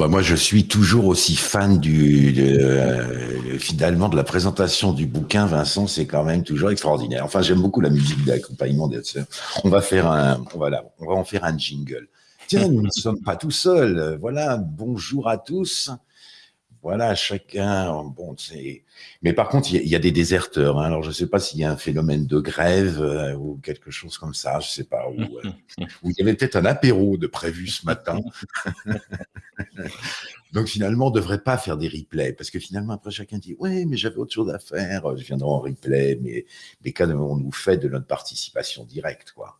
bah moi, je suis toujours aussi fan du, de, finalement, de la présentation du bouquin. Vincent, c'est quand même toujours extraordinaire. Enfin, j'aime beaucoup la musique d'accompagnement des On va faire un, voilà, on va en faire un jingle. Tiens, nous ne sommes pas tout seuls. Voilà, bonjour à tous voilà, chacun, bon, c'est. Mais par contre, il y, a des déserteurs. Hein. Alors, je ne sais pas s'il y a un phénomène de grève euh, ou quelque chose comme ça. Je ne sais pas. Ou, euh, il y avait peut-être un apéro de prévu ce matin. Donc finalement, on ne devrait pas faire des replays parce que finalement, après, chacun dit Ouais, mais j'avais autre chose à faire. Je viendrai en replay, mais, mais quand on nous fait de notre participation directe, quoi.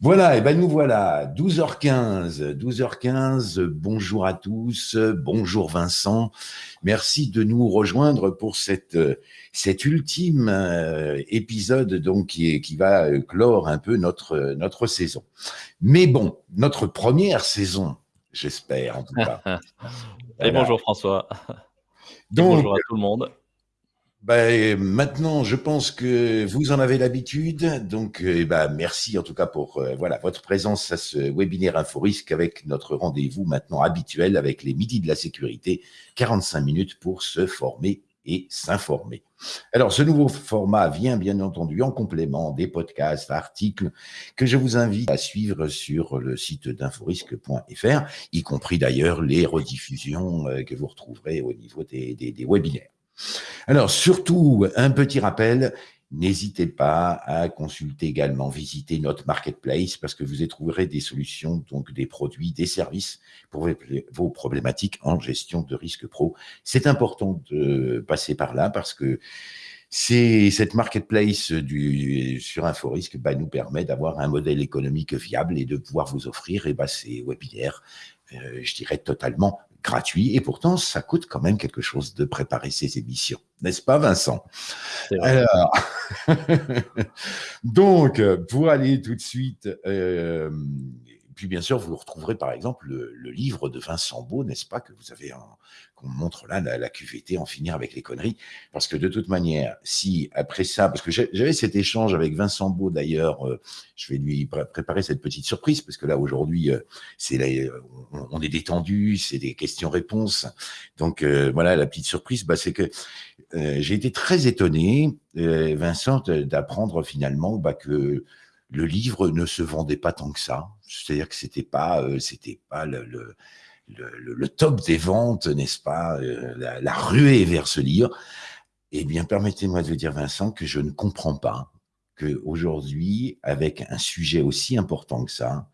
Voilà, et ben nous voilà, 12h15, 12h15, bonjour à tous, bonjour Vincent, merci de nous rejoindre pour cette, cet ultime euh, épisode donc qui, qui va clore un peu notre, notre saison. Mais bon, notre première saison, j'espère en tout cas. Et bonjour François. bonjour à tout le monde. Ben, maintenant, je pense que vous en avez l'habitude. Donc, euh, ben, merci en tout cas pour euh, voilà votre présence à ce webinaire InfoRisque avec notre rendez-vous maintenant habituel avec les midis de la sécurité, 45 minutes pour se former et s'informer. Alors, ce nouveau format vient bien entendu en complément des podcasts, articles que je vous invite à suivre sur le site d'inforisque.fr, y compris d'ailleurs les rediffusions euh, que vous retrouverez au niveau des webinaires. Alors, surtout, un petit rappel, n'hésitez pas à consulter également, visiter notre marketplace parce que vous y trouverez des solutions, donc des produits, des services pour vos problématiques en gestion de risque pro. C'est important de passer par là parce que c'est cette marketplace du, sur InfoRisque bah, nous permet d'avoir un modèle économique viable et de pouvoir vous offrir et bah, ces webinaires, euh, je dirais, totalement gratuit et pourtant ça coûte quand même quelque chose de préparer ces émissions, n'est-ce pas Vincent? Alors, donc pour aller tout de suite, euh, puis bien sûr vous retrouverez par exemple le, livre de Vincent Beau, n'est-ce pas que vous avez qu'on montre là la, la, QVT, en finir avec les conneries. Parce que de toute manière, si après ça, parce que j'avais cet échange avec Vincent Beau d'ailleurs, euh, je vais lui préparer cette petite surprise, parce que là aujourd'hui, euh, c'est euh, on, est détendu, c'est des questions-réponses. Donc voilà, la petite surprise, bah, c'est que j'ai été très étonné, Vincent, d'apprendre finalement bah, que le livre ne se vendait pas tant que ça. C'est-à-dire que c'était pas, c'était pas le top des ventes, n'est-ce pas, euh, la, ruée vers ce livre, eh bien, permettez-moi de vous dire, Vincent, que je ne comprends pas qu'aujourd'hui, avec un sujet aussi important que ça,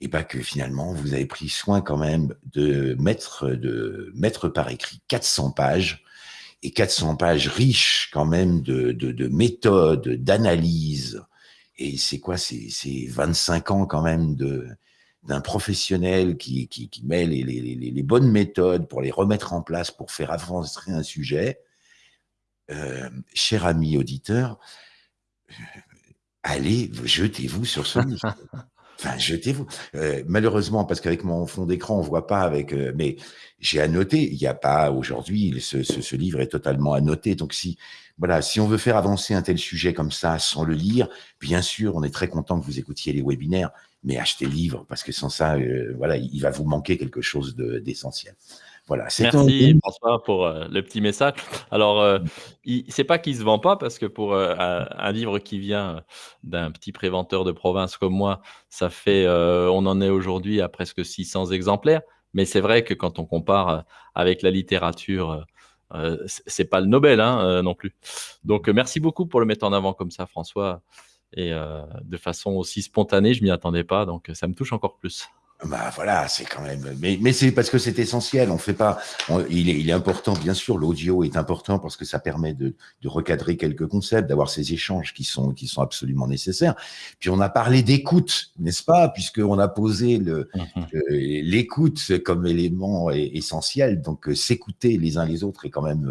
et pas que finalement, vous avez pris soin quand même de mettre, de mettre par écrit 400 pages, et 400 pages riches quand même de, de méthodes, d'analyse, et c'est quoi, c'est 25 ans quand même de, d'un professionnel qui, qui, qui met les, les, les, bonnes méthodes pour les remettre en place, pour faire avancer un sujet, euh, cher ami auditeur, euh, allez, jetez-vous sur ce livre. Enfin, jetez-vous. Euh, malheureusement, parce qu'avec mon fond d'écran, on voit pas avec. Euh, mais j'ai annoté. Il n'y a pas aujourd'hui. Ce, ce, ce, livre est totalement annoté. Donc si voilà, si on veut faire avancer un tel sujet comme ça sans le lire, bien sûr, on est très content que vous écoutiez les webinaires mais achetez le livre parce que sans ça, euh, voilà, il va vous manquer quelque chose d'essentiel. voilà, Merci François pour euh, le petit message. Alors, euh, c'est pas qu'il se vend pas parce que pour euh, un, livre qui vient d'un petit préventeur de province comme moi, ça fait, on en est aujourd'hui à presque 600 exemplaires. Mais c'est vrai que quand on compare avec la littérature, c'est pas le Nobel hein, non plus. Donc, merci beaucoup pour le mettre en avant comme ça, François et euh, de façon aussi spontanée, je m'y attendais pas, donc ça me touche encore plus. Bah voilà, c'est quand même. Mais, mais c'est parce que c'est essentiel. On fait pas. il, est, il, est, important, bien sûr. L'audio est important parce que ça permet de, de recadrer quelques concepts, d'avoir ces échanges qui sont qui sont absolument nécessaires. Puis on a parlé d'écoute, n'est-ce pas? Puisqu'on a posé le mmh l'écoute comme élément essentiel. Donc euh, s'écouter les uns les autres est quand même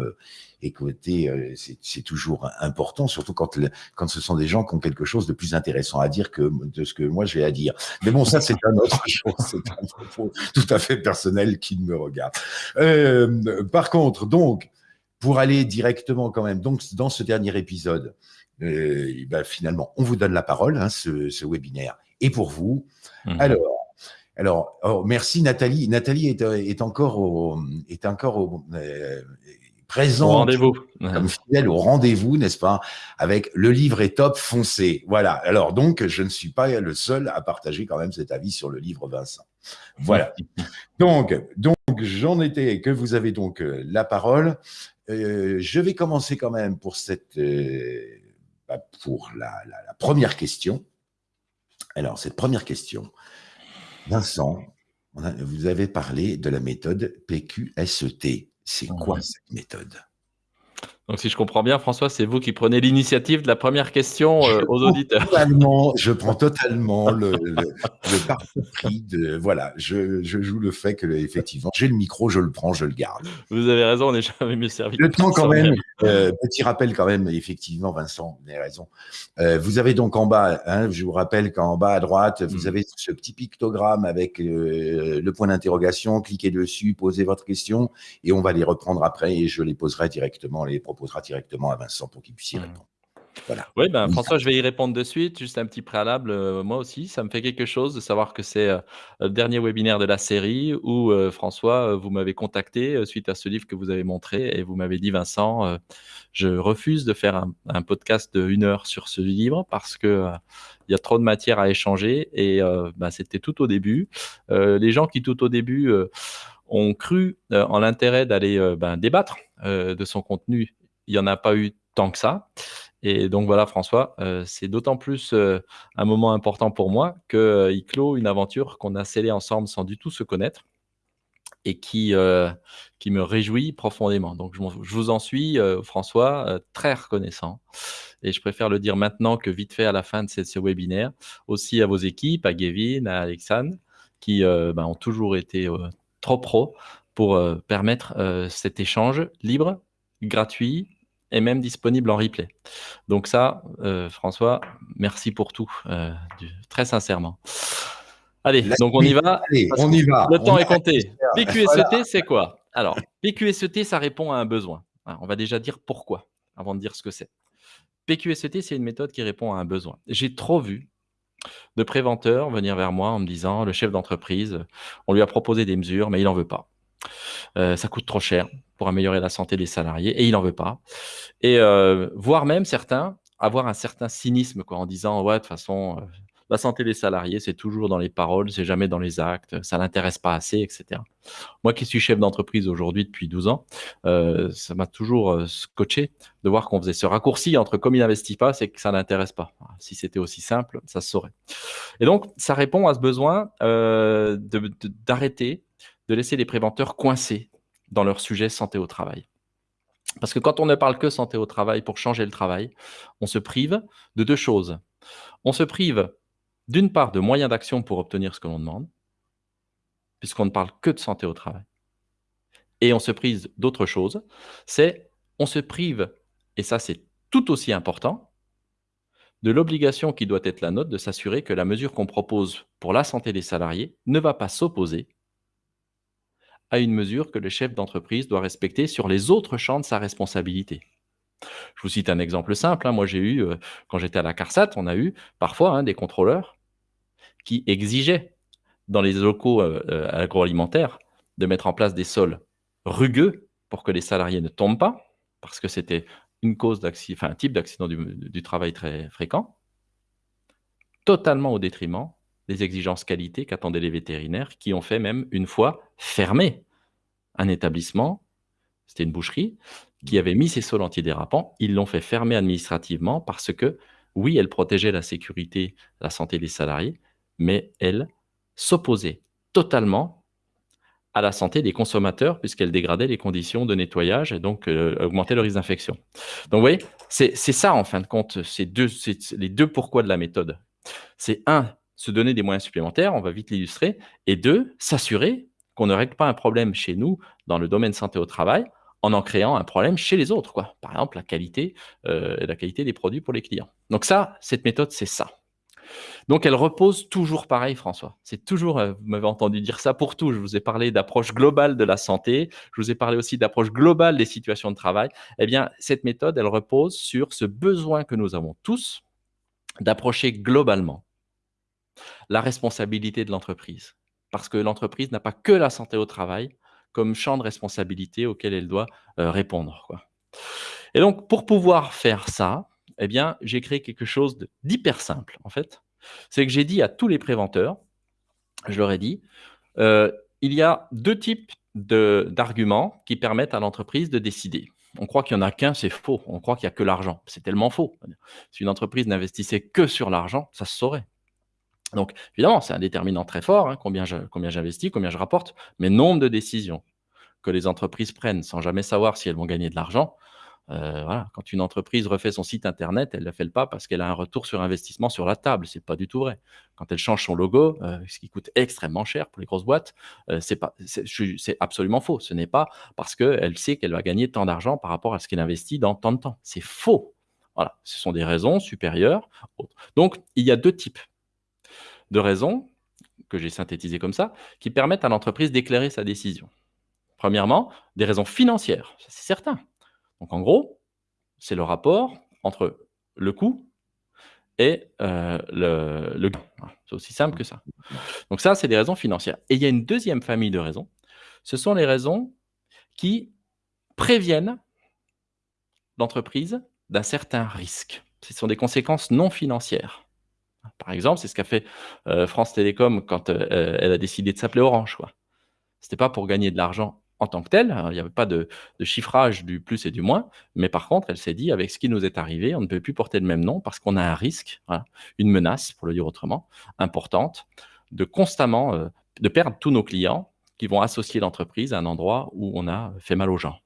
euh, écoutez, euh, c'est toujours important, surtout quand, quand ce sont des gens qui ont quelque chose de plus intéressant à dire que de ce que moi j'ai à dire. Mais bon, ça c'est un autre chose, c'est un propos tout à fait personnel qui me regarde. Euh, par contre, donc, pour aller directement quand même, donc dans ce dernier épisode, euh, ben, finalement, on vous donne la parole, hein, ce, ce, webinaire est pour vous. Mmh. Alors, Alors, oh, merci Nathalie. Nathalie est, est encore au, est encore au, euh, présente comme fidèle au rendez-vous, n'est-ce pas Avec le livre est top, foncé. Voilà. Alors donc, je ne suis pas le seul à partager quand même cet avis sur le livre Vincent. Voilà. donc, donc j'en étais que vous avez donc euh, la parole. Euh, je vais commencer quand même pour cette euh, bah, pour la, la, première question. Alors cette première question, Vincent, vous avez parlé de la méthode PQSET. C'est quoi cette méthode? Donc, si je comprends bien, François, c'est vous qui prenez l'initiative de la première question euh, aux auditeurs. je prends totalement le, le, parti pris de. Voilà, je, je, joue le fait que, effectivement, j'ai le micro, je le prends, je le garde. Vous avez raison, on n'est jamais mieux servi. Le temps, quand même, euh, petit rappel, quand même, effectivement, Vincent, vous avez raison. Euh, vous avez donc en bas, hein, je vous rappelle qu'en bas à droite, vous mm. avez ce petit pictogramme avec le point d'interrogation. Cliquez dessus, posez votre question et on va les reprendre après et je les poserai directement les proposera directement à Vincent pour qu'il puisse y mmh. répondre. Voilà. Oui, ben, François, je vais y répondre de suite. Juste un petit préalable. Euh, moi aussi, ça me fait quelque chose de savoir que c'est euh, le dernier webinaire de la série où euh, François, vous m'avez contacté suite à ce livre que vous avez montré et vous m'avez dit, Vincent, je refuse de faire un, podcast de une heure sur ce livre parce que il y a trop de matière à échanger et ben, c'était tout au début. les gens qui tout au début ont cru en l'intérêt d'aller ben, débattre de son contenu il n'y en a pas eu tant que ça. Et donc voilà, François, euh, c'est d'autant plus euh, un moment important pour moi qu'il euh, clôt une aventure qu'on a scellée ensemble sans du tout se connaître et qui, qui me réjouit profondément. Donc je, vous en suis, François, très reconnaissant. Et je préfère le dire maintenant que vite fait à la fin de ce, webinaire. Aussi à vos équipes, à Gavin, à Alexandre, qui ben, ont toujours été trop pros pour permettre cet échange libre, gratuit, et même disponible en replay. Donc ça, euh, François, merci pour tout, euh, très sincèrement. Allez, donc on y va. on y va. Le temps est compté. PQSET, c'est quoi? Alors, PQSET, ça répond à un besoin. on va déjà dire pourquoi, avant de dire ce que c'est. PQSET, c'est une méthode qui répond à un besoin. J'ai trop vu de préventeurs venir vers moi en me disant, le chef d'entreprise, on lui a proposé des mesures, mais il n'en veut pas. Euh, ça coûte trop cher pour améliorer la santé des salariés et il n'en veut pas. Et euh, voire même certains avoir un certain cynisme en disant ouais de toute façon euh, la santé des salariés c'est toujours dans les paroles, c'est jamais dans les actes, ça l'intéresse pas assez, etc. Moi qui suis chef d'entreprise aujourd'hui depuis 12 ans, ça m'a toujours scotché de voir qu'on faisait ce raccourci entre comme il n'investit pas, c'est que ça n'intéresse pas. Si c'était aussi simple, ça se saurait. Et donc ça répond à ce besoin d'arrêter de laisser les préventeurs coincés dans leur sujet santé au travail. Parce que quand on ne parle que santé au travail pour changer le travail, on se prive de deux choses. On se prive d'une part de moyens d'action pour obtenir ce que l'on demande, puisqu'on ne parle que de santé au travail. Et on se prive d'autre chose, c'est on se prive, et ça c'est tout aussi important, de l'obligation qui doit être la nôtre de s'assurer que la mesure qu'on propose pour la santé des salariés ne va pas s'opposer à une mesure que le chef d'entreprise doit respecter sur les autres champs de sa responsabilité. Je vous cite un exemple simple. Hein. Moi, j'ai eu, euh, quand j'étais à la CARSAT, on a eu parfois hein, des contrôleurs qui exigeaient dans les locaux euh, euh, agroalimentaires de mettre en place des sols rugueux pour que les salariés ne tombent pas, parce que c'était une cause enfin un type d'accident du, travail très fréquent, totalement au détriment des exigences qualité qu'attendaient les vétérinaires, qui ont fait même une fois fermer un établissement, c'était une boucherie, qui avait mis ses sols antidérapants. Ils l'ont fait fermer administrativement parce que, oui, elle protégeait la sécurité, la santé des salariés, mais elle s'opposait totalement à la santé des consommateurs puisqu'elle dégradait les conditions de nettoyage et donc euh, augmentait le risque d'infection. Donc vous voyez, c'est ça en fin de compte, c'est deux, les deux pourquoi de la méthode. C'est un, se donner des moyens supplémentaires, on va vite l'illustrer, et deux, s'assurer qu'on ne règle pas un problème chez nous dans le domaine santé au travail en en créant un problème chez les autres. Par exemple, la qualité, euh, la qualité des produits pour les clients. Donc ça, cette méthode, c'est ça. Donc elle repose toujours pareil, François. C'est toujours, euh, vous m'avez entendu dire ça pour tout. Je vous ai parlé d'approche globale de la santé. Je vous ai parlé aussi d'approche globale des situations de travail. Eh bien, cette méthode, elle repose sur ce besoin que nous avons tous d'approcher globalement la responsabilité de l'entreprise. parce que l'entreprise n'a pas que la santé au travail comme champ de responsabilité auquel elle doit euh, répondre. Et donc, pour pouvoir faire ça, eh bien, j'ai créé quelque chose d'hyper simple, en fait. C'est que j'ai dit à tous les préventeurs, je leur ai dit, euh, il y a deux types d'arguments qui permettent à l'entreprise de décider. On croit qu'il n'y en a qu'un, c'est faux. On croit qu'il n'y a que l'argent. C'est tellement faux. Si une entreprise n'investissait que sur l'argent, ça se saurait. Donc, évidemment, c'est un déterminant très fort, hein, combien j'investis, combien je rapporte, mais nombre de décisions que les entreprises prennent sans jamais savoir si elles vont gagner de l'argent, euh, voilà. Quand une entreprise refait son site internet, elle ne le fait pas parce qu'elle a un retour sur investissement sur la table. C'est pas du tout vrai. Quand elle change son logo, euh, ce qui coûte extrêmement cher pour les grosses boîtes, euh, c'est absolument faux. Ce n'est pas parce qu'elle sait qu'elle va gagner tant d'argent par rapport à ce qu'elle investit dans tant de temps. C'est faux. Voilà. Ce sont des raisons supérieures. Donc, il y a deux types de raisons que j'ai synthétisées comme ça, qui permettent à l'entreprise d'éclairer sa décision. Premièrement, des raisons financières, c'est certain. Donc en gros, c'est le rapport entre le coût et euh, le, gain. C'est aussi simple que ça. Donc ça, c'est des raisons financières. Et il y a une deuxième famille de raisons. Ce sont les raisons qui préviennent l'entreprise d'un certain risque. Ce sont des conséquences non financières. Par exemple, c'est ce qu'a fait euh, France Télécom quand euh, elle a décidé de s'appeler Orange. Ce n'était pas pour gagner de l'argent en tant que tel. Hein, il n'y avait pas de, chiffrage du plus et du moins. Mais par contre, elle s'est dit, avec ce qui nous est arrivé, on ne peut plus porter le même nom parce qu'on a un risque, une menace, pour le dire autrement, importante, de constamment euh, de perdre tous nos clients qui vont associer l'entreprise à un endroit où on a fait mal aux gens.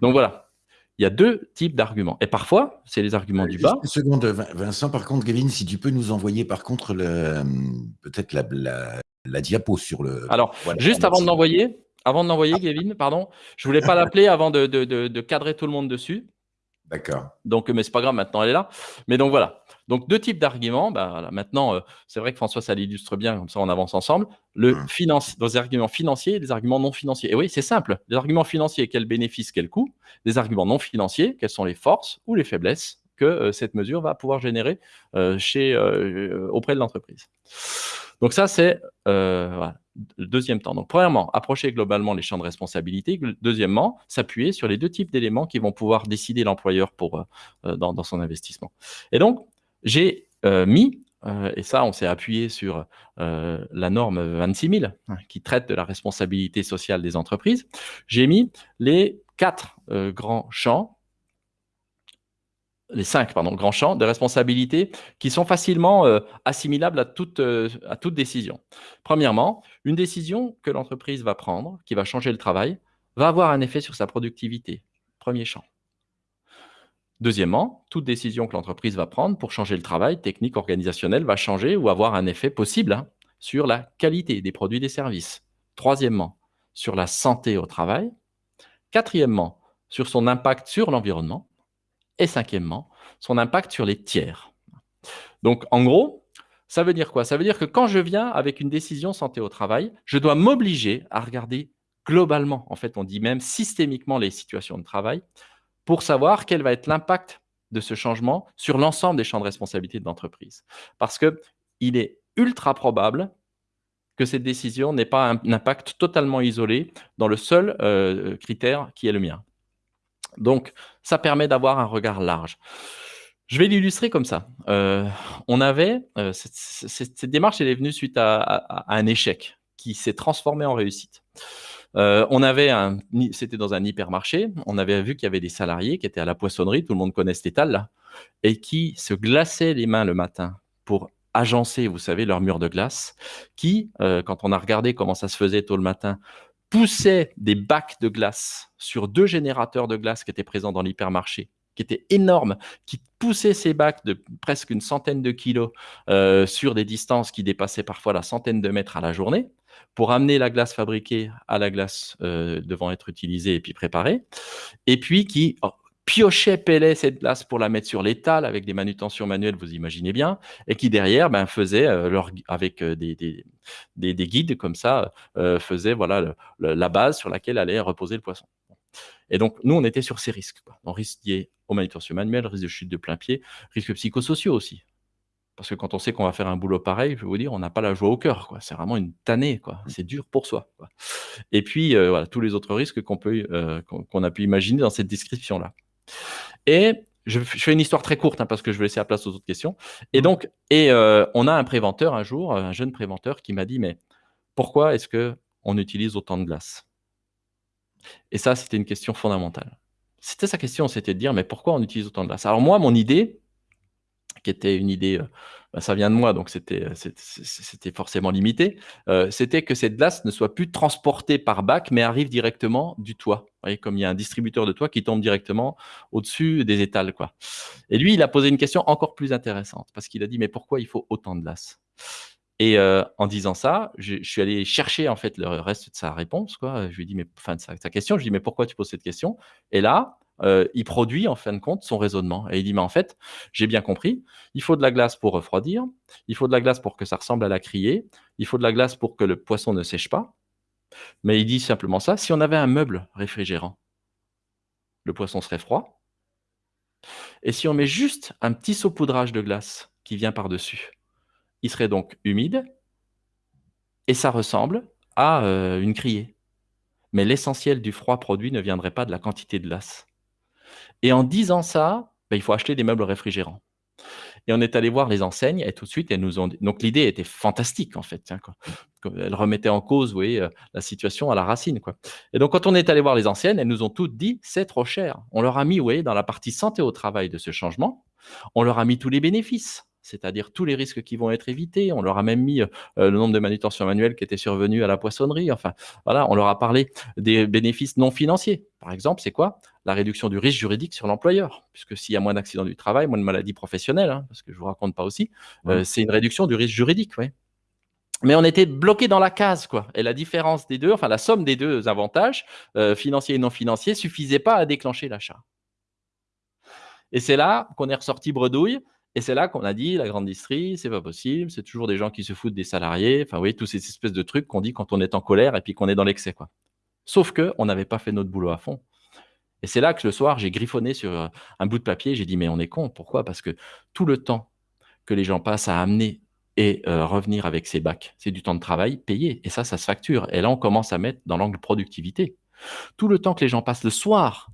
Donc voilà, il y a deux types d'arguments. Et parfois, c'est les arguments du bas. Une seconde, Vincent. Par contre, Kevin, si tu peux nous envoyer par contre peut-être la, la, diapo sur le. Alors, juste avant de l'envoyer, avant de l'envoyer, Kevin, pardon, je voulais pas l'appeler avant de, cadrer tout le monde dessus. D'accord. Donc, mais c'est pas grave, maintenant elle est là. Mais donc voilà. Donc deux types d'arguments. Bah, maintenant, euh, c'est vrai que François, ça l'illustre bien, comme ça on avance ensemble. Le hum. finance, les arguments financiers et les arguments non financiers. Et oui, c'est simple. Les arguments financiers, quel bénéfice, quel coût. Les arguments non financiers, quelles sont les forces ou les faiblesses que euh, cette mesure va pouvoir générer euh, chez, auprès de l'entreprise. Donc ça, c'est le deuxième temps. Donc premièrement, approcher globalement les champs de responsabilité. Deuxièmement, s'appuyer sur les deux types d'éléments qui vont pouvoir décider l'employeur pour dans, dans, son investissement. Et donc, j'ai mis, et ça, on s'est appuyé sur la norme 26 000 hein, qui traite de la responsabilité sociale des entreprises. J'ai mis les quatre grands champs les cinq pardon, grands champs de responsabilité qui sont facilement euh, assimilables à toute, euh, à toute décision. Premièrement, une décision que l'entreprise va prendre, qui va changer le travail, va avoir un effet sur sa productivité. Premier champ. Deuxièmement, toute décision que l'entreprise va prendre pour changer le travail, technique, organisationnel, va changer ou avoir un effet possible hein, sur la qualité des produits et des services. Troisièmement, sur la santé au travail. Quatrièmement, sur son impact sur l'environnement. Et cinquièmement, son impact sur les tiers. Donc, en gros, ça veut dire quoi? Ça veut dire que quand je viens avec une décision santé au travail, je dois m'obliger à regarder globalement, en fait, on dit même systémiquement les situations de travail, pour savoir quel va être l'impact de ce changement sur l'ensemble des champs de responsabilité de l'entreprise. Parce qu'il est ultra probable que cette décision n'ait pas un impact totalement isolé dans le seul euh, critère qui est le mien. Donc, ça permet d'avoir un regard large. Je vais l'illustrer comme ça. Euh, on avait, euh, cette, démarche, est venue suite à, un échec qui s'est transformé en réussite. Euh, on avait un, c'était dans un hypermarché, on avait vu qu'il y avait des salariés qui étaient à la poissonnerie, tout le monde connaît cet étal là, et qui se glaçaient les mains le matin pour agencer, vous savez, leur mur de glace, qui, quand on a regardé comment ça se faisait tôt le matin, poussait des bacs de glace sur deux générateurs de glace qui étaient présents dans l'hypermarché, qui étaient énormes, qui poussaient ces bacs de presque une centaine de kilos euh, sur des distances qui dépassaient parfois la centaine de mètres à la journée, pour amener la glace fabriquée à la glace euh, devant être utilisée et puis préparée, et puis qui piochait, pélait cette glace pour la mettre sur l'étal avec des manutentions manuelles, vous imaginez bien, et qui derrière ben, faisait, euh, leur, avec euh, des, des, des, guides comme ça, euh, faisait voilà, la base sur laquelle allait reposer le poisson. Et donc, nous, on était sur ces risques. Quoi. Donc, risque lié aux manutentions manuelles, risque de chute de plein pied, risques psychosociaux aussi. Parce que quand on sait qu'on va faire un boulot pareil, je vais vous dire, on n'a pas la joie au cœur. C'est vraiment une tannée. Mmh. C'est dur pour soi, quoi. Et puis, voilà, tous les autres risques qu'on peut, heu, qu'on a pu imaginer dans cette description-là. Et je fais une histoire très courte, hein, parce que je veux laisser la place aux autres questions. Et Mmh. donc et heu, on a un préventeur un jour, un jeune préventeur qui m'a dit: «Mais pourquoi est-ce qu'on utilise autant de glace?» Et ça, c'était une question fondamentale. C'était sa question, c'était de dire: «Mais pourquoi on utilise autant de glace?» alors moi, mon idée, qui était une idée, bah, ça vient de moi, donc c'était, forcément limité, c'était que cette glace ne soit plus transportée par bac, mais arrive directement du toit. Vous voyez, comme il y a un distributeur de toit qui tombe directement au-dessus des étals, quoi. Et lui, il a posé une question encore plus intéressante, parce qu'il a dit: «Mais pourquoi il faut autant de glace?» et en disant ça, je suis allé chercher, en fait, le reste de sa réponse, quoi. Je lui ai dit: «Mais» enfin, sa question, je lui ai dit: «Mais pourquoi tu poses cette question?» et là, heu, il produit, en fin de compte, son raisonnement et il dit: «Mais en fait, j'ai bien compris, il faut de la glace pour refroidir, il faut de la glace pour que ça ressemble à la criée, il faut de la glace pour que le poisson ne sèche pas». Mais il dit simplement ça: «Si on avait un meuble réfrigérant» «le poisson serait froid» «et si on met juste un petit saupoudrage de glace qui vient par-dessus, il serait donc humide» «et ça ressemble à, heu, une criée. Mais l'essentiel du froid produit ne viendrait pas de la quantité de glace» et en disant ça, bah, il faut acheter des meubles réfrigérants et on est allé voir les enseignes et tout de suite, elles nous ont dit donc l'idée était fantastique, en fait, hein, elle remettait en cause, voyez, heu, la situation à la racine, quoi et donc quand on est allé voir les anciennes, elles nous ont toutes dit: «C'est trop cher». On leur a mis, dans la partie santé au travail de ce changement, on leur a mis tous les bénéfices, c'est-à-dire tous les risques qui vont être évités. On leur a même mis, heu, le nombre de manutentions manuelles qui étaient survenues à la poissonnerie. Enfin, voilà, on leur a parlé des bénéfices non financiers. Par exemple, c'est quoi? La réduction du risque juridique sur l'employeur, puisque s'il y a moins d'accidents du travail, moins de maladies professionnelles, hein, parce que je vous raconte pas aussi, Ouais. heu, c'est une réduction du risque juridique, ouais. Mais on était bloqués dans la case, quoi et la différence des 2, enfin la somme des 2 avantages, heu, financiers et non financiers, suffisait pas à déclencher l'achat. Et c'est là qu'on est ressorti bredouille et c'est là qu'on a dit: «La grande distrie, c'est pas possible, c'est toujours des gens qui se foutent des salariés», enfin, vous voyez, tous ces espèces de trucs qu'on dit quand on est en colère et puis qu'on est dans l'excès, quoi. Sauf qu'on n'avait pas fait notre boulot à fond et c'est là que le soir, j'ai griffonné sur, heu, un bout de papier, j'ai dit: «Mais on est cons». Pourquoi? Parce que tout le temps que les gens passent à amener et heu, revenir avec ces bacs, c'est du temps de travail payé et ça, ça se facture et là, on commence à mettre dans l'angle productivité. Tout le temps que les gens passent le soir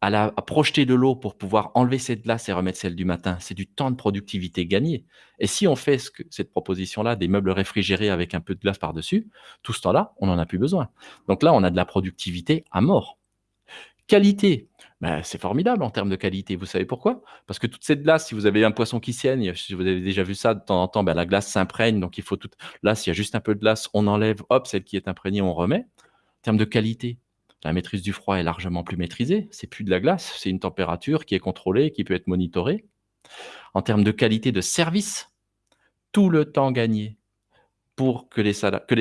à projeter de l'eau pour pouvoir enlever cette glace et remettre celle du matin, c'est du temps de productivité gagné et si on fait cette proposition-là, des meubles réfrigérés avec un peu de glace par-dessus, tout ce temps-là, on en a plus besoin. Donc là, on a de la productivité à mort. Qualité, bah, c'est formidable en termes de qualité. Vous savez pourquoi? Parce que toute cette glace, si vous avez un poisson qui saigne, si vous avez déjà vu ça de temps en temps, bah, la glace s'imprègne, donc il faut toute là, s'il y a juste un peu de glace, on enlève, hop, celle qui est imprégnée, on remet. En termes de qualité, la maîtrise du froid est largement plus maîtrisée. C'est plus de la glace, c'est une température qui est contrôlée, qui peut être monitorée. En termes de qualité de service, tout le temps gagné pour que les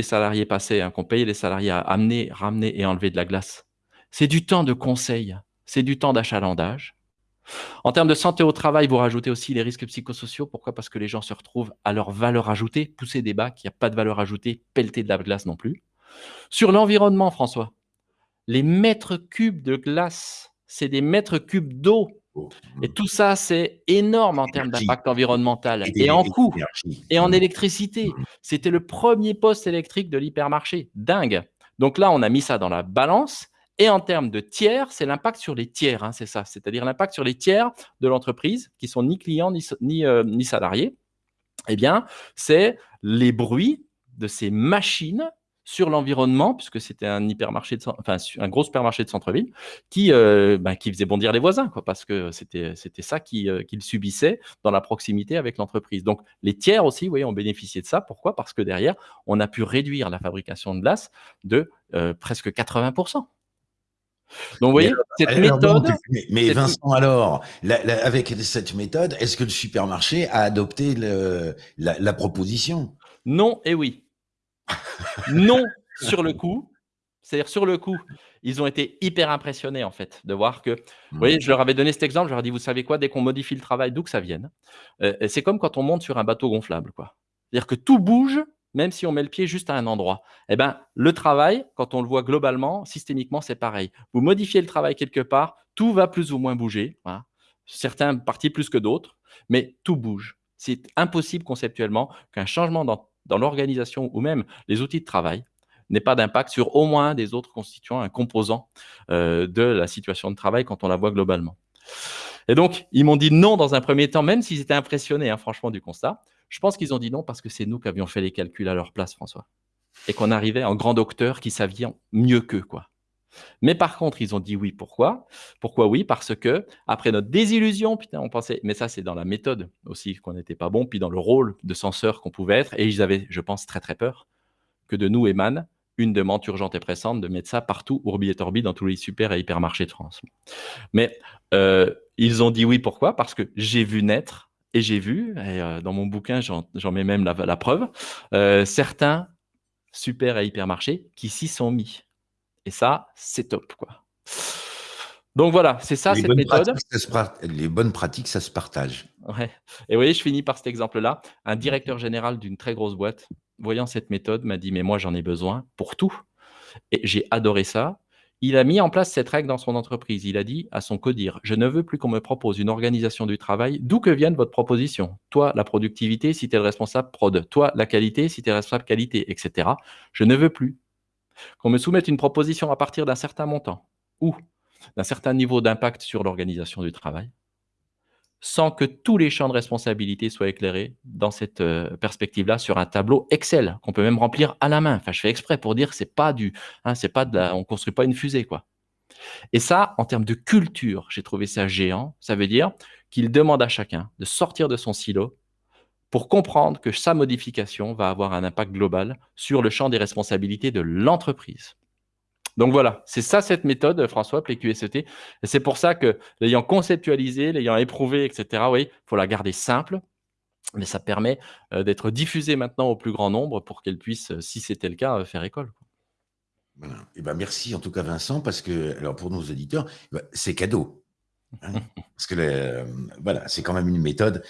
salariés passaient, hein, qu'on payait les salariés à amener, ramener et enlever de la glace, c'est du temps de conseil, c'est du temps d'achalandage. En termes de santé au travail, vous rajoutez aussi les risques psychosociaux. Pourquoi? Parce que les gens se retrouvent à leur valeur ajoutée, pousser des bacs, il y a pas de valeur ajoutée, pelleter de la glace non plus. Sur l'environnement, François, les mètres cubes de glace, c'est des mètres cubes d'eau Oh, et mmh. tout ça, c'est énorme en termes d'impact environnemental et et en coût et en Mmh. électricité. Mmh. C'était le 1er poste électrique de l'hypermarché. Dingue! Donc là, on a mis ça dans la balance et en termes de tiers, c'est l'impact sur les tiers, hein, c'est ça. C'est-à-dire l'impact sur les tiers de l'entreprise qui sont ni clients ni s ni, salariés. Eh bien, c'est les bruits de ces machines sur l'environnement, puisque c'était un hypermarché de enfin, un gros supermarché de centre-ville qui, heu, bah, faisait bondir les voisins, parce que c'était ça heu, qu'ils subissaient dans la proximité avec l'entreprise. Donc les tiers aussi, ont bénéficié de ça. Pourquoi? Parce que derrière, on a pu réduire la fabrication de glace de, presque 80 Donc vous Mais voyez, alors cette alors méthode, mais mais cette m Vincent alors, la la avec cette méthode, est-ce que le supermarché a adopté le la la proposition? Non et oui. Non, sur le coup, c'est-à-dire sur le coup, ils ont été hyper impressionnés, en fait, de voir que vous voyez, Mmh. je leur avais donné cet exemple, je leur ai dit: «Vous savez quoi? Dès qu'on modifie le travail, d'où que ça vienne, heu, c'est comme quand on monte sur un bateau gonflable, quoi. C'est-à-dire que tout bouge, même si on met le pied juste à un endroit. Et ben, le travail, quand on le voit globalement, systémiquement, c'est pareil. Vous modifiez le travail quelque part, tout va plus ou moins bouger, voilà. Certaines parties plus que d'autres, mais tout bouge. C'est impossible conceptuellement qu'un changement dans, l'organisation ou même les outils de travail n'ait pas d'impact sur au moins des autres constituants, un composant euh, de la situation de travail quand on la voit globalement. Et donc, ils m'ont dit non dans un premier temps, même s'ils étaient impressionnés, hein, franchement, du constat. Je pense qu'ils ont dit non parce que c'est nous qui avions fait les calculs à leur place, François. Et qu'on arrivait en grand docteur qui savions mieux qu'eux, quoi. Mais par contre, ils ont dit oui. Pourquoi? Pourquoi oui? Parce que après notre désillusion, putain, on pensait, mais ça c'est dans la méthode aussi qu'on n'était pas bon, puis dans le rôle de censeur qu'on pouvait être, et ils avaient, je pense, très très peur que de nous émane une demande urgente et pressante de mettre ça partout, ourbi et torbi, dans tous les super et hypermarchés de France. Mais euh, ils ont dit oui, pourquoi? Parce que j'ai vu naître, et j'ai vu, et euh, dans mon bouquin, j'en mets même la, preuve, euh, certains super et hypermarchés qui s'y sont mis. Et ça, c'est top, quoi. Donc voilà, c'est ça cette méthode. les bonnes pratiques, ça se partage. Ouais. Et vous voyez, je finis par cet exemple-là. Un directeur général d'une très grosse boîte, voyant cette méthode, m'a dit, mais moi j'en ai besoin pour tout. Et j'ai adoré ça. Il a mis en place cette règle dans son entreprise. Il a dit à son codir, je ne veux plus qu'on me propose une organisation du travail, d'où que vienne votre proposition. Toi, la productivité, si tu es le responsable prod. Toi, la qualité, si tu es responsable qualité, etc. Je ne veux plus qu'on me soumette une proposition à partir d'un certain montant ou d'un certain niveau d'impact sur l'organisation du travail, sans que tous les champs de responsabilité soient éclairés dans cette euh, perspective-là sur un tableau Excel qu'on peut même remplir à la main. Enfin, je fais exprès pour dire c'est pas du, hein, c'est pas de la, on construit pas une fusée quoi. Et ça, en termes de culture, j'ai trouvé ça géant. Ça veut dire qu'il demande à chacun de sortir de son silo pour comprendre que sa modification va avoir un impact global sur le champ des responsabilités de l'entreprise. Donc voilà, c'est ça cette méthode, François, PQSET. Et c'est pour ça que l'ayant conceptualisé, l'ayant éprouvé, etc., oui, il faut la garder simple, mais ça permet euh, d'être diffusé maintenant au plus grand nombre pour qu'elle puisse, si c'était le cas, euh, faire école. Voilà. Eh ben merci en tout cas Vincent, parce que alors pour nos auditeurs, eh ben, c'est cadeau. Hein. parce que euh, voilà, c'est quand même une méthode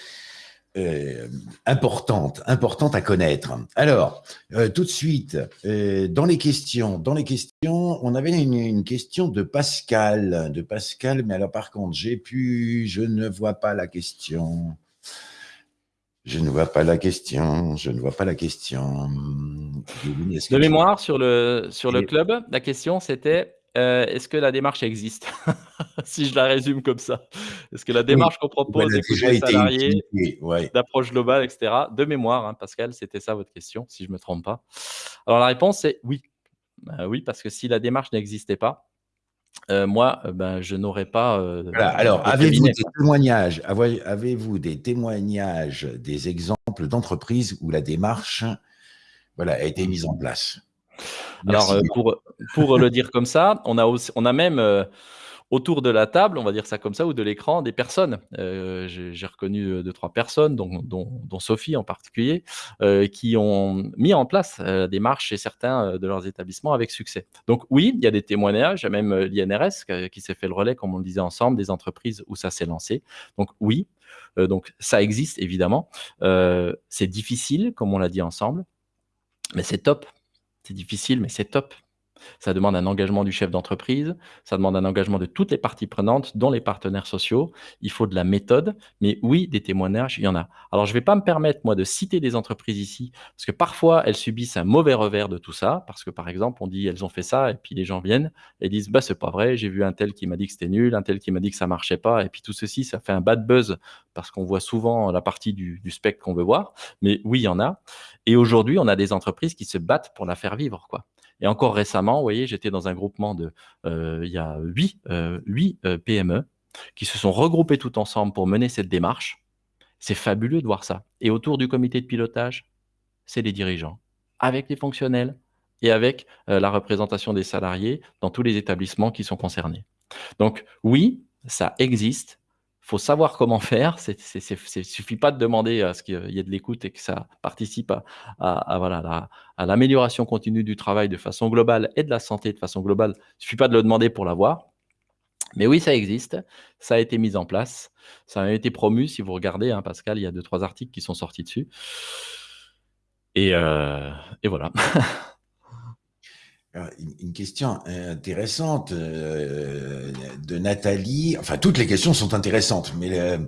euh, importante, importante à connaître. Alors, euh, tout de suite, euh, dans les questions, dans les questions, on avait une, question de Pascal, de Pascal, mais alors par contre, j'ai pu, je ne vois pas la question. Je ne vois pas la question, je ne vois pas la question. De mémoire, sur le, sur le club, la question c'était euh, est-ce que la démarche existe? Si je la résume comme ça. Est-ce que la démarche qu'on propose d'écouter les salariés, d'approche globale, etc. De mémoire, hein, Pascal, c'était ça votre question, si je ne me trompe pas. Alors la réponse est oui. Euh, oui, parce que si la démarche n'existait pas, euh, moi, ben, je n'aurais pas. Alors, avez-vous des témoignages Avez-vous des témoignages, des exemples d'entreprises où la démarche, voilà, a été mise en place? Alors, euh, pour, pour le dire comme ça, on a, on a même euh, autour de la table, on va dire ça comme ça, ou de l'écran, des personnes. Euh, j'ai reconnu deux, trois personnes, dont, dont, Sophie en particulier, qui ont mis en place la démarche chez certains de leurs établissements avec succès. Donc oui, il y a des témoignages, il y a même l'INRS qui s'est fait le relais, comme on le disait ensemble, des entreprises où ça s'est lancé. Donc oui, donc ça existe évidemment. c'est difficile, comme on l'a dit ensemble, mais c'est top c'est difficile, mais c'est top. Ça demande un engagement du chef d'entreprise, ça demande un engagement de toutes les parties prenantes, dont les partenaires sociaux. Il faut de la méthode, mais oui, des témoignages, il y en a. Alors, je ne vais pas me permettre, moi, de citer des entreprises ici, parce que parfois, elles subissent un mauvais revers de tout ça, parce que, par exemple, on dit, elles ont fait ça, et puis les gens viennent et disent, bah, c'est pas vrai, j'ai vu un tel qui m'a dit que c'était nul, un tel qui m'a dit que ça marchait pas, et puis tout ceci, ça fait un bad buzz, parce qu'on voit souvent la partie du, du spectre qu'on veut voir, mais oui, il y en a. Et aujourd'hui, on a des entreprises qui se battent pour la faire vivre, quoi. Et encore récemment, vous voyez, j'étais dans un groupement de, euh, il y a huit, euh, euh, PME qui se sont regroupés tout ensemble pour mener cette démarche. C'est fabuleux de voir ça. Et autour du comité de pilotage, c'est les dirigeants, avec les fonctionnels et avec la représentation des salariés dans tous les établissements qui sont concernés. Donc oui, ça existe, faut savoir comment faire. Il ne suffit pas de demander à ce qu'il y ait de l'écoute et que ça participe à, voilà, à l'amélioration continue du travail de façon globale et de la santé de façon globale. Il ne suffit pas de le demander pour l'avoir. Mais oui, ça existe, ça a été mis en place, ça a été promu. Si vous regardez, hein, Pascal, il y a deux, trois articles qui sont sortis dessus. Et, euh, et voilà. Une question intéressante euh, de Nathalie. Enfin, toutes les questions sont intéressantes, mais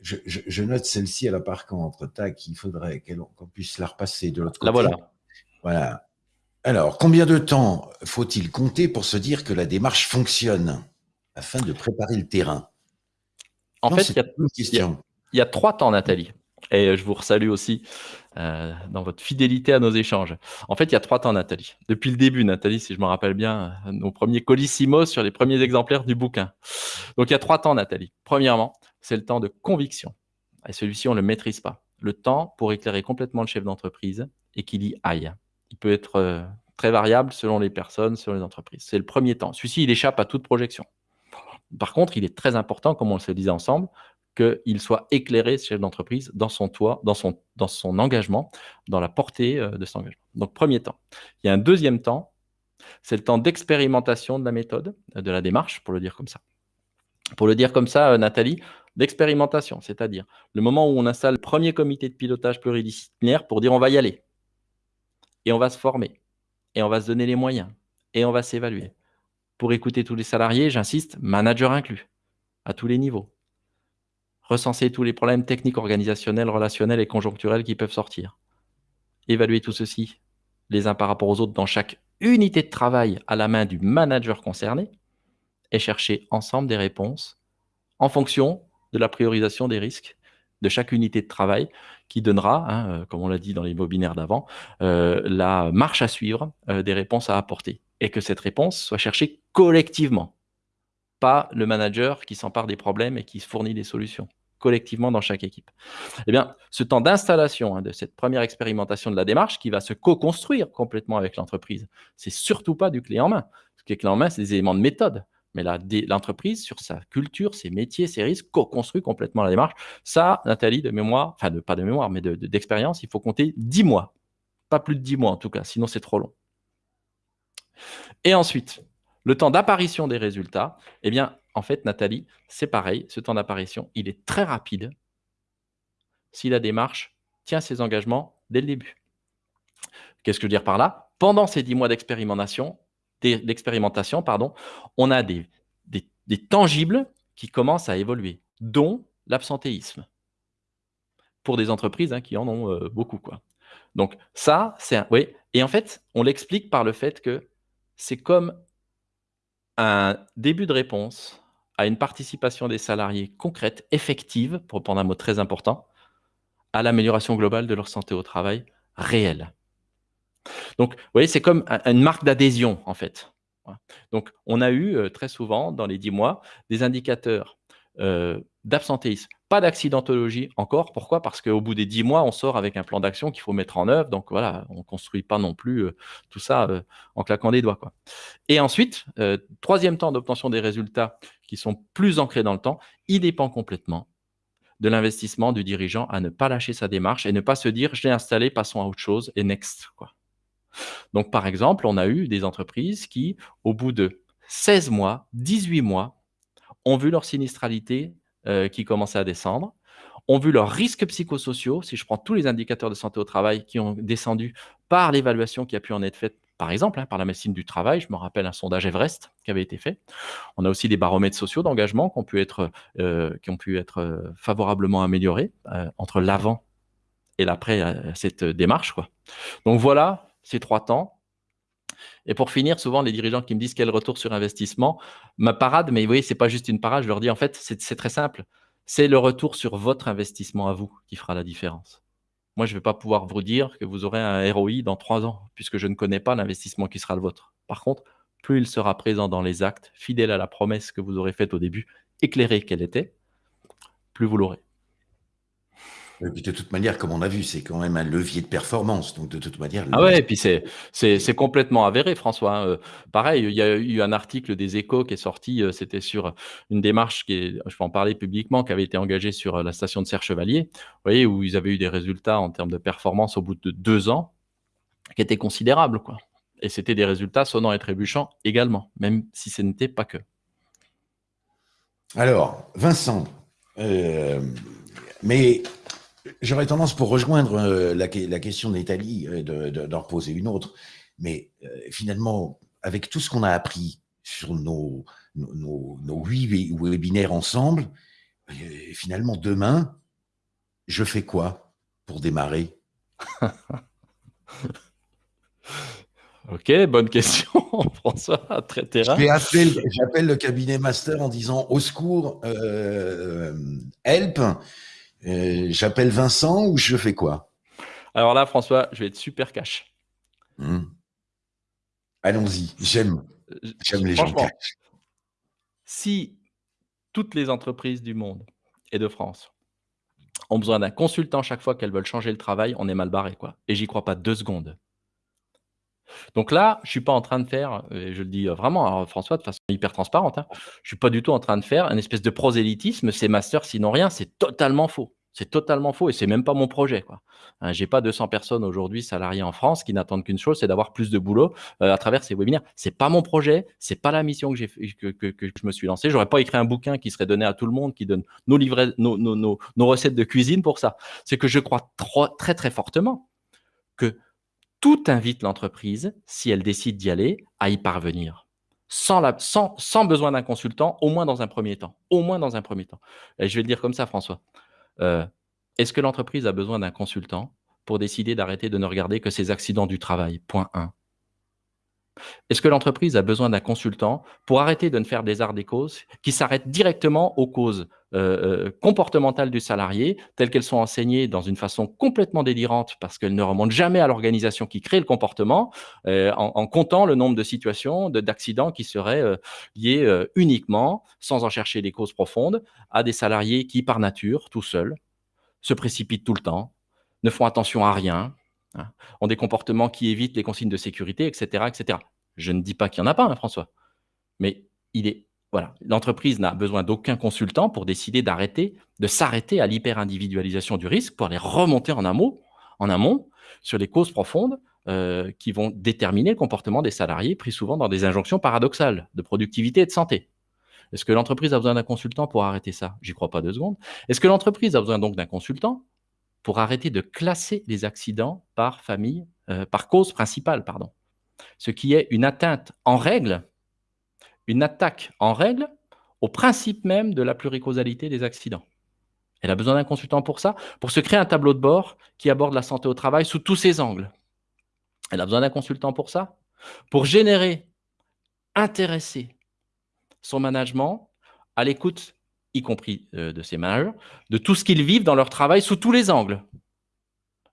je, note celle-ci à la par contre. Tac, il faudrait qu'on puisse la repasser de l'autre côté. La voilà. Voilà. Alors, combien de temps faut-il compter pour se dire que la démarche fonctionne afin de préparer le terrain? En fait, il y, a, trois temps, Nathalie. Et je vous salue aussi euh, dans votre fidélité à nos échanges. En fait, il y a trois temps, Nathalie. Depuis le début, Nathalie, si je me rappelle bien, nos premiers colissimos sur les premiers exemplaires du bouquin. Donc, il y a trois temps, Nathalie. Premièrement, c'est le temps de conviction. Et celui-ci, on ne le maîtrise pas. Le temps pour éclairer complètement le chef d'entreprise et qu'il y aille il peut être euh, très variable selon les personnes, selon les entreprises. C'est le premier temps. Celui-ci, il échappe à toute projection. Par contre, il est très important, comme on le disait ensemble, qu'il soit éclairé, ce chef d'entreprise, dans son toit, dans son, engagement, dans la portée euh, de son engagement. Donc, premier temps. Il y a un deuxième temps, c'est le temps d'expérimentation de la méthode, de la démarche, pour le dire comme ça. Pour le dire comme ça, euh, Nathalie, d'expérimentation, c'est-à-dire le moment où on installe le premier comité de pilotage pluridisciplinaire pour dire on va y aller et on va se former, et on va se donner les moyens, et on va s'évaluer. Pour écouter tous les salariés, j'insiste, manager inclus, à tous les niveaux. Recenser tous les problèmes techniques, organisationnels, relationnels et conjoncturels qui peuvent sortir. Évaluer tout ceci, les uns par rapport aux autres, dans chaque unité de travail à la main du manager concerné, et chercher ensemble des réponses en fonction de la priorisation des risques de chaque unité de travail qui donnera, hein, euh, comme on l'a dit dans les webinaires d'avant, euh, la marche à suivre euh, des réponses à apporter. Et que cette réponse soit cherchée collectivement, pas le manager qui s'empare des problèmes et qui fournit des solutions collectivement dans chaque équipe. Eh bien, ce temps d'installation hein, de cette première expérimentation de la démarche qui va se co-construire complètement avec l'entreprise, c'est surtout pas du clé en main. Ce qui est clé en main, c'est des éléments de méthode mais l'entreprise, sur sa culture, ses métiers, ses risques, co-construit complètement la démarche. Ça, Nathalie, de mémoire, enfin, pas de mémoire, mais d'expérience, il faut compter 10 mois. Pas plus de 10 mois en tout cas, sinon c'est trop long. Et ensuite, le temps d'apparition des résultats, eh bien, en fait, Nathalie, c'est pareil, ce temps d'apparition, il est très rapide si la démarche tient ses engagements dès le début. Qu'est-ce que je veux dire par là? Pendant ces 10 mois d'expérimentation, pardon, on a des, des, tangibles qui commencent à évoluer, dont l'absentéisme, pour des entreprises hein, qui en ont euh, beaucoup. Quoi. Donc ça, c'est un... Oui, et en fait, on l'explique par le fait que c'est comme un début de réponse à une participation des salariés concrète, effective, pour prendre un mot très important, à l'amélioration globale de leur santé au travail réelle. Donc, vous voyez, c'est comme une marque d'adhésion, en fait. Donc, on a eu euh, très souvent, dans les dix mois, des indicateurs euh, d'absentéisme. Pas d'accidentologie encore. Pourquoi? Parce qu'au bout des dix mois, on sort avec un plan d'action qu'il faut mettre en œuvre. Donc, voilà, on ne construit pas non plus euh, tout ça en claquant des doigts. Et ensuite, troisième temps d'obtention des résultats qui sont plus ancrés dans le temps, il dépend complètement de l'investissement du dirigeant à ne pas lâcher sa démarche et ne pas se dire « je l'ai installé, passons à autre chose et next ». Donc, par exemple, on a eu des entreprises qui, au bout de 16 mois, 18 mois, ont vu leur sinistralité euh, qui commençait à descendre, ont vu leurs risques psychosociaux, si je prends tous les indicateurs de santé au travail qui ont descendu par l'évaluation qui a pu en être faite, par exemple, hein, par la médecine du travail. Je me rappelle un sondage Everest qui avait été fait. On a aussi des baromètres sociaux d'engagement qui ont pu être, euh, qui ont pu être euh, favorablement améliorés entre l'avant et l'après cette démarche. Donc voilà ces trois temps. Et pour finir, souvent, les dirigeants qui me disent quel retour sur investissement, ma parade, mais vous voyez, ce n'est pas juste une parade, je leur dis en fait, c'est très simple. C'est le retour sur votre investissement à vous qui fera la différence. Moi, je ne vais pas pouvoir vous dire que vous aurez un ROI dans trois ans, puisque je ne connais pas l'investissement qui sera le vôtre. Par contre, plus il sera présent dans les actes, fidèle à la promesse que vous aurez faite au début, éclairé qu'elle était, plus vous l'aurez. Et puis de toute manière, comme on a vu, c'est quand même un levier de performance. Donc de toute manière. Ah ouais, et puis c'est c'est complètement avéré, François. Hein. Euh, pareil, il y a eu un article des Échos qui est sorti. Euh, c'était sur une démarche qui est, je peux en parler publiquement, qui avait été engagée sur euh, la station de Serre Chevalier. Vous voyez où ils avaient eu des résultats en termes de performance au bout de deux ans, qui étaient considérables, quoi. Et c'était des résultats sonnants et trébuchants également, même si ce n'était pas que. Alors, Vincent, mais J'aurais tendance, pour rejoindre euh, la, question euh, d'en reposer une autre. Mais euh, finalement, avec tout ce qu'on a appris sur nos, nos, huit webinaires ensemble, finalement, demain, je fais quoi pour démarrer? Ok, bonne question, François, très terrain. J'appelle le cabinet master en disant au secours, help, euh, j'appelle Vincent ou je fais quoi? Alors là, François, je vais être super cash. Hmm. Allons-y, j'aime. J'aime les gens cash. Si toutes les entreprises du monde et de France ont besoin d'un consultant chaque fois qu'elles veulent changer le travail, on est mal barré. Quoi. Et j'y crois pas deux secondes. Donc là, je suis pas en train de faire, et je le dis vraiment, François, de façon hyper transparente, hein, je suis pas du tout en train de faire une espèce de prosélytisme, c'est master sinon rien, c'est totalement faux. C'est totalement faux et c'est même pas mon projet. Hein, j'ai pas 200 personnes aujourd'hui salariées en France qui n'attendent qu'une chose, c'est d'avoir plus de boulot à travers ces webinaires. C'est pas mon projet, c'est pas la mission que, je me suis lancé. J'aurais pas écrit un bouquin qui serait donné à tout le monde, qui donne nos, livrets, nos recettes de cuisine pour ça. C'est que je crois très très fortement que tout invite l'entreprise, si elle décide d'y aller, à y parvenir. Sans, besoin d'un consultant, au moins dans un premier temps. Au moins dans un premier temps. Je vais le dire comme ça, François. Euh, est-ce que l'entreprise a besoin d'un consultant pour décider d'arrêter de ne regarder que ses accidents du travail? Point 1. Est-ce que l'entreprise a besoin d'un consultant pour arrêter de ne faire des arts des causes qui s'arrêtent directement aux causes euh, euh, comportementales du salarié, telles qu'elles sont enseignées dans une façon complètement délirante parce qu'elles ne remontent jamais à l'organisation qui crée le comportement, euh, en, comptant le nombre de situations d'accidents qui seraient liés uniquement, sans en chercher des causes profondes, à des salariés qui, par nature, tout seuls, se précipitent tout le temps, ne font attention à rien, Hein, ont des comportements qui évitent les consignes de sécurité, etc. etc. Je ne dis pas qu'il n'y en a pas, hein, François, mais il est voilà, l'entreprise n'a besoin d'aucun consultant pour décider d'arrêter, de s'arrêter à l'hyper-individualisation du risque pour aller remonter en amont, en amont sur les causes profondes euh, qui vont déterminer le comportement des salariés, pris souvent dans des injonctions paradoxales de productivité et de santé. Est-ce que l'entreprise a besoin d'un consultant pour arrêter ça? J'y crois pas deux secondes. Est-ce que l'entreprise a besoin donc d'un consultant pour arrêter de classer les accidents par famille, euh, par cause principale, pardon? Ce qui est une atteinte en règle, une attaque en règle au principe même de la pluricausalité des accidents. Elle a besoin d'un consultant pour ça, pour se créer un tableau de bord qui aborde la santé au travail sous tous ses angles. Elle a besoin d'un consultant pour ça, pour générer, intéresser son management à l'écoute y compris euh, de ces managers, de tout ce qu'ils vivent dans leur travail sous tous les angles.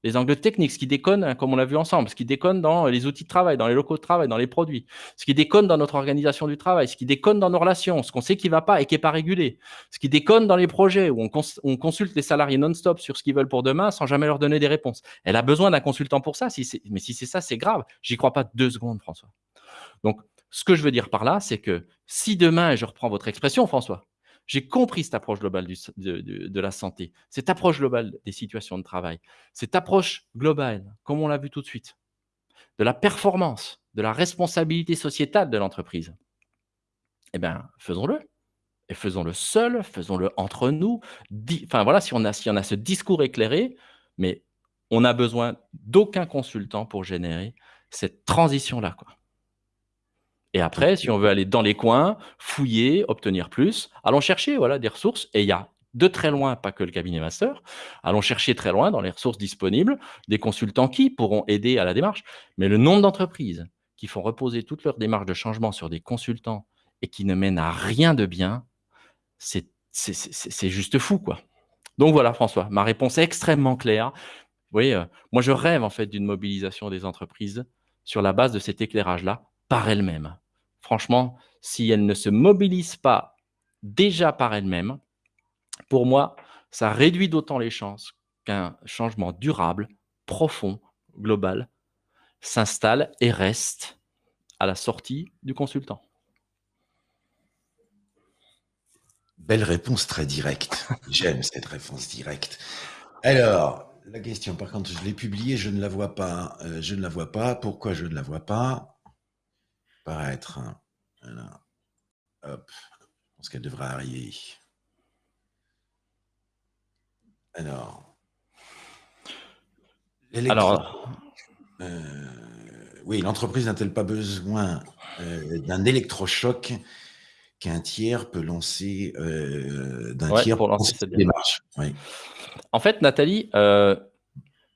Les angles techniques, ce qui déconne, hein, comme on l'a vu ensemble, ce qui déconne dans les outils de travail, dans les locaux de travail, dans les produits, ce qui déconne dans notre organisation du travail, ce qui déconne dans nos relations, ce qu'on sait qui ne va pas et qui n'est pas régulé, ce qui déconne dans les projets où on, consulte les salariés non-stop sur ce qu'ils veulent pour demain sans jamais leur donner des réponses. Elle a besoin d'un consultant pour ça, mais si c'est ça, c'est grave. J'y crois pas deux secondes, François. Donc, ce que je veux dire par là, c'est que si demain, je reprends votre expression, François, j'ai compris cette approche globale de, la santé, cette approche globale des situations de travail, cette approche globale, comme on l'a vu tout de suite, de la performance, de la responsabilité sociétale de l'entreprise. Eh bien, faisons-le. Et faisons-le seul, faisons-le entre nous. Enfin voilà, si on, a, si on a ce discours éclairé, mais on n'a besoin d'aucun consultant pour générer cette transition-là. Et après, si on veut aller dans les coins, fouiller, obtenir plus, allons chercher voilà, des ressources. Et il y a de très loin, pas que le cabinet master, allons chercher très loin dans les ressources disponibles des consultants qui pourront aider à la démarche. Mais le nombre d'entreprises qui font reposer toute leur démarche de changement sur des consultants et qui ne mènent à rien de bien, c'est juste fou. quoi. Donc voilà, François, ma réponse est extrêmement claire. Vous voyez, euh, moi je rêve en fait d'une mobilisation des entreprises sur la base de cet éclairage-là par elle-même. Franchement, si elle ne se mobilise pas déjà par elle-même, pour moi, ça réduit d'autant les chances qu'un changement durable, profond, global, s'installe et reste à la sortie du consultant. Belle réponse très directe. J'aime cette réponse directe. Alors, la question, par contre, je l'ai publiée, je ne la vois pas. Euh, je ne la vois pas. Pourquoi je ne la vois pas? Paraître. Voilà. Hop. Je pense qu'elle devrait arriver. Alors. Alors. Euh, oui, l'entreprise n'a-t-elle pas besoin euh, d'un électrochoc qu'un tiers peut lancer, euh, d'un Ouais, tiers pour lancer cette démarche? Oui. En fait, Nathalie,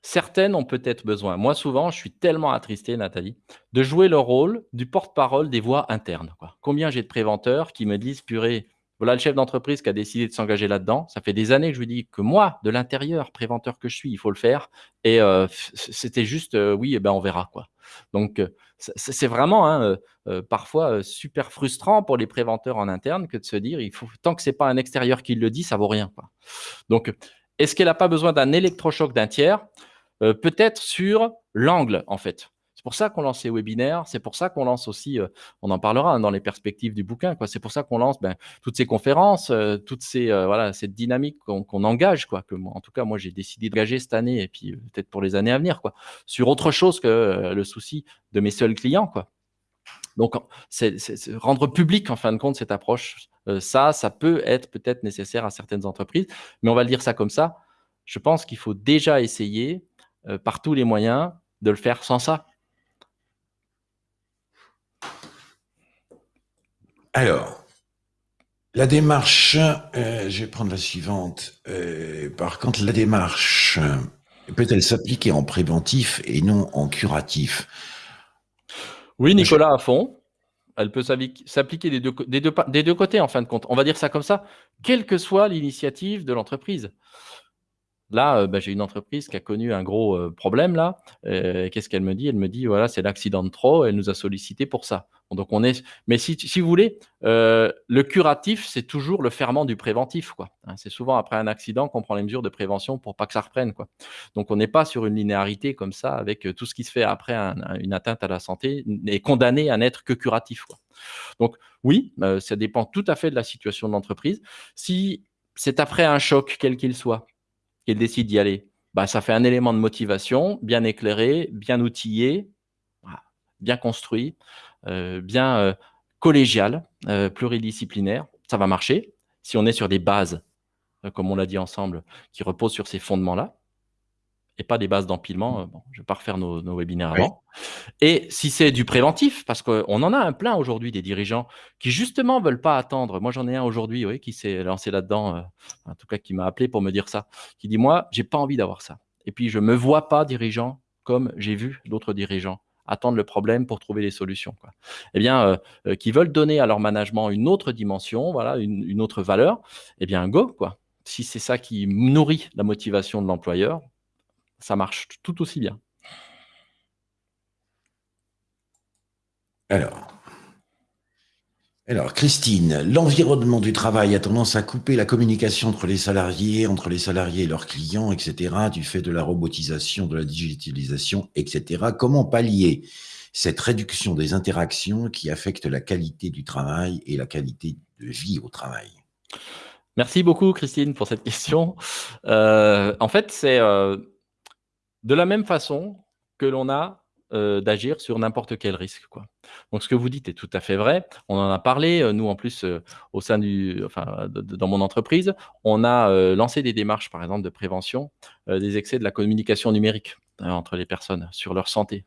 certaines ont peut-être besoin. Moi, souvent, je suis tellement attristé, Nathalie, de jouer le rôle du porte-parole des voix internes. Combien j'ai de préventeurs qui me disent: «Purée, voilà le chef d'entreprise qui a décidé de s'engager là-dedans. Ça fait des années que je lui dis que moi, de l'intérieur, préventeur que je suis, il faut le faire» et heu, c c'était juste, heu: «Oui et ben, on verra», quoi. Donc heu, c'est vraiment, hein, parfois, super frustrant pour les préventeurs en interne que de se dire: «Il faut tant que c'est pas un extérieur qui le dit, ça vaut rien». Donc est-ce qu'elle a pas besoin d'un électrochoc d'un tiers? Heu, peut-être sur l'angle, en fait. C'est pour ça qu'on lance ces webinaires, c'est pour ça qu'on lance aussi, heu, on en parlera, hein, dans les perspectives du bouquin. C'est pour ça qu'on lance, ben, toutes ces conférences, heu, toutes ces, heu, voilà, cette dynamique qu'on engage, quoi, que en tout cas, moi, j'ai décidé d'engager cette année et puis, peut-être pour les années à venir, quoi, sur autre chose que, le souci de mes seuls clients, quoi. Donc rendre public, en fin de compte, cette approche, ça, ça peut être peut-être nécessaire à certaines entreprises, mais on va le dire ça comme ça, je pense qu'il faut déjà essayer, heu, par tous les moyens, de le faire sans ça. Alors, la démarche, heu, je vais prendre la suivante. Heu, par contre, la démarche, peut-elle s'appliquer en préventif et non en curatif? Oui, Nicolas, à fond. Elle peut s'appliquer des 2 cô des 2 pa des 2 côtés, en fin de compte. On va dire ça comme ça, quelle que soit l'initiative de l'entreprise. Là, heu, bah, j'ai une entreprise qui a connu un gros, heu, problème là, heu, qu'est-ce qu'elle me dit? Elle me dit: «Voilà, c'est l'accident de trop, elle nous a sollicité pour ça». Donc on est mais si vous voulez, le curatif, c'est toujours le ferment du préventif, hein. C'est souvent après un accident qu'on prend les mesures de prévention pour pas que ça reprenne. Donc on n'est pas sur une linéarité comme ça avec, tout ce qui se fait après un un une atteinte à la santé n'est condamné à n'être que curatif. Donc oui, ça dépend tout à fait de la situation de l'entreprise. Si c'est après un choc, quel qu'il soit, qu'elle décide d'y aller, bah, ça fait un élément de motivation, bien éclairé, bien outillé, bien construit, heu, bien, heu, collégial, heu, pluridisciplinaire. Ça va marcher. Si on est sur des bases, comme on l'a dit ensemble, qui reposent sur ces fondements-là et pas des bases d'empilement, heu, bon, je vais pas refaire nos nos webinaires Oui. avant. Et si c'est du préventif, parce qu'on en a un plein aujourd'hui des dirigeants qui justement veulent pas attendre. Moi, j'en ai un aujourd'hui, oui, qui s'est lancé là-dedans, heu, en tout cas qui m'a appelé pour me dire ça, qui dit: «Moi, j'ai pas envie d'avoir ça et puis je me vois pas dirigeant comme j'ai vu d'autres dirigeants attendre le problème pour trouver les solutions, quoi». Eh bien, heu, qui veulent donner à leur management une autre dimension, voilà, une une autre valeur, eh bien go, quoi. Si c'est ça qui nourrit la motivation de l'employeur, ça marche tout aussi bien. Alors alors Christine, l'environnement du travail a tendance à couper la communication entre les salariés, entre les salariés et leurs clients et cetera, du fait de la robotisation, de la digitalisation et cetera. Comment pallier cette réduction des interactions qui affecte la qualité du travail et la qualité de vie au travail? Merci beaucoup Christine pour cette question. Heu, en fait, c'est, heu, de la même façon que l'on a, heu, d'agir sur n'importe quel risque. Donc ce que vous dites est tout à fait vrai. On en a parlé, heu, nous en plus, heu, au sein du dans mon entreprise, on a, lancé des démarches, par exemple, de prévention, des excès de la communication numérique, heu, entre les personnes sur leur santé,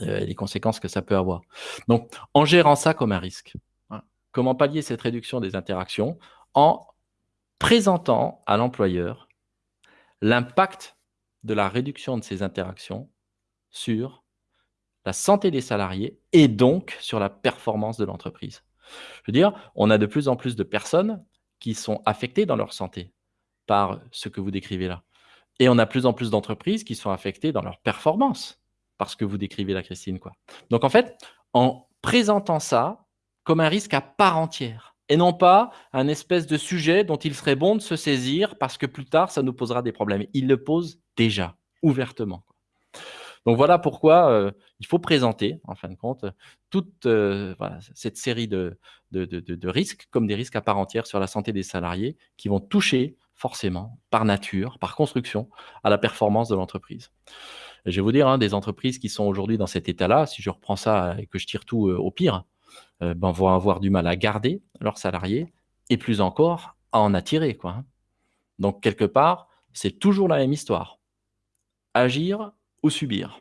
et les conséquences que ça peut avoir. Donc en gérant ça comme un risque, voilà. Comment pallier cette réduction des interactions? En présentant à l'employeur l'impact de la réduction de ces interactions sur la santé des salariés et donc sur la performance de l'entreprise. Je veux dire, on a de plus en plus de personnes qui sont affectées dans leur santé par ce que vous décrivez là et on a de plus en plus d'entreprises qui sont affectées dans leur performance par ce que vous décrivez là, Christine. Donc en fait, en présentant ça comme un risque à part entière et non pas un espèce de sujet dont il serait bon de se saisir parce que plus tard ça nous posera des problèmes. Il le pose déjà, ouvertement. Donc voilà pourquoi, heu, il faut présenter en fin de compte toute, voilà, cette série de risques comme des risques à part entière sur la santé des salariés qui vont toucher forcément, par nature, par construction, à la performance de l'entreprise. Je vais vous dire, hein, des entreprises qui sont aujourd'hui dans cet état-là, si je reprends ça et que je tire tout, heu, au pire, ben, vont avoir du mal à garder leurs salariés et plus encore à en attirer, quoi, hein. Donc quelque part, c'est toujours la même histoire. Agir ou subir.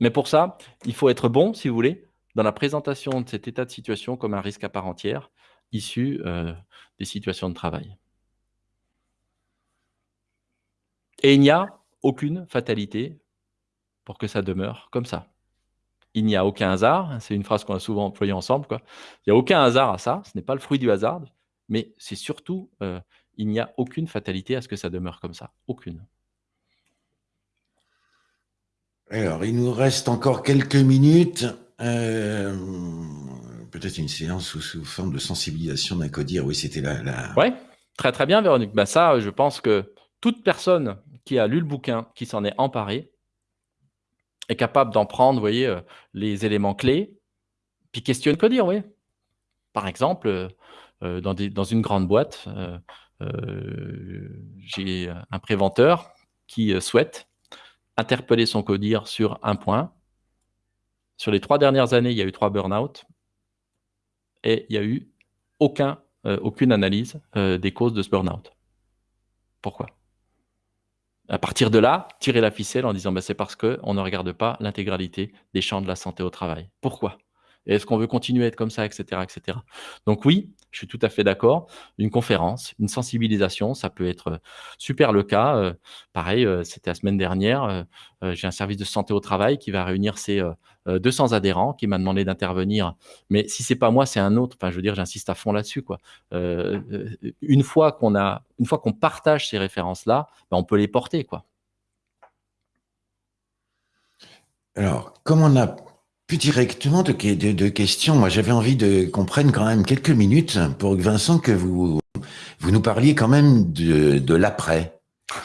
Mais pour ça, il faut être bon, si vous voulez, dans la présentation de cet état de situation comme un risque à part entière, issus des situations de travail. Et il n'y a aucune fatalité pour que ça demeure comme ça. Il n'y a aucun hasard, c'est une phrase qu'on a souvent employée ensemble. Quoi. Il n'y a aucun hasard à ça, ce n'est pas le fruit du hasard, mais c'est surtout, euh, il n'y a aucune fatalité à ce que ça demeure comme ça. Aucune. Alors, il nous reste encore quelques minutes. Euh, peut-être une séance sous, forme de sensibilisation d'un codir. Oui, c'était la. Oui, très très bien, Véronique. Ben ça, je pense que toute personne qui a lu le bouquin, qui s'en est emparé, est capable d'en prendre, vous voyez, euh, les éléments clés, puis questionne que dire, oui. Par exemple, euh, dans, dans, une grande boîte, j'ai un préventeur qui souhaite interpeller son codir sur un point. Sur les trois dernières années, il y a eu trois burn-out et il n'y a eu aucun, aucune analyse des causes de ce burn-out. Pourquoi? À partir de là, tirer la ficelle en disant bah, c'est parce qu'on ne regarde pas l'intégralité des champs de la santé au travail. Pourquoi? Est-ce qu'on veut continuer à être comme ça, etc., etc. Donc oui, je suis tout à fait d'accord. Une conférence, une sensibilisation, ça peut être euh, super le cas. Euh, pareil, euh, c'était la semaine dernière, j'ai un service de santé au travail qui va réunir ses 200 adhérents, qui m'a demandé d'intervenir. Mais si c'est pas moi, c'est un autre. Enfin, je veux dire, j'insiste à fond là-dessus. Une fois qu'on a, une fois qu'on partage ces références-là, ben, on peut les porter. Alors, comme on a plus directement de, de, questions. Moi, j'avais envie de qu'on prenne quand même quelques minutes pour Vincent que vous vous nous parliez quand même de, de l'après,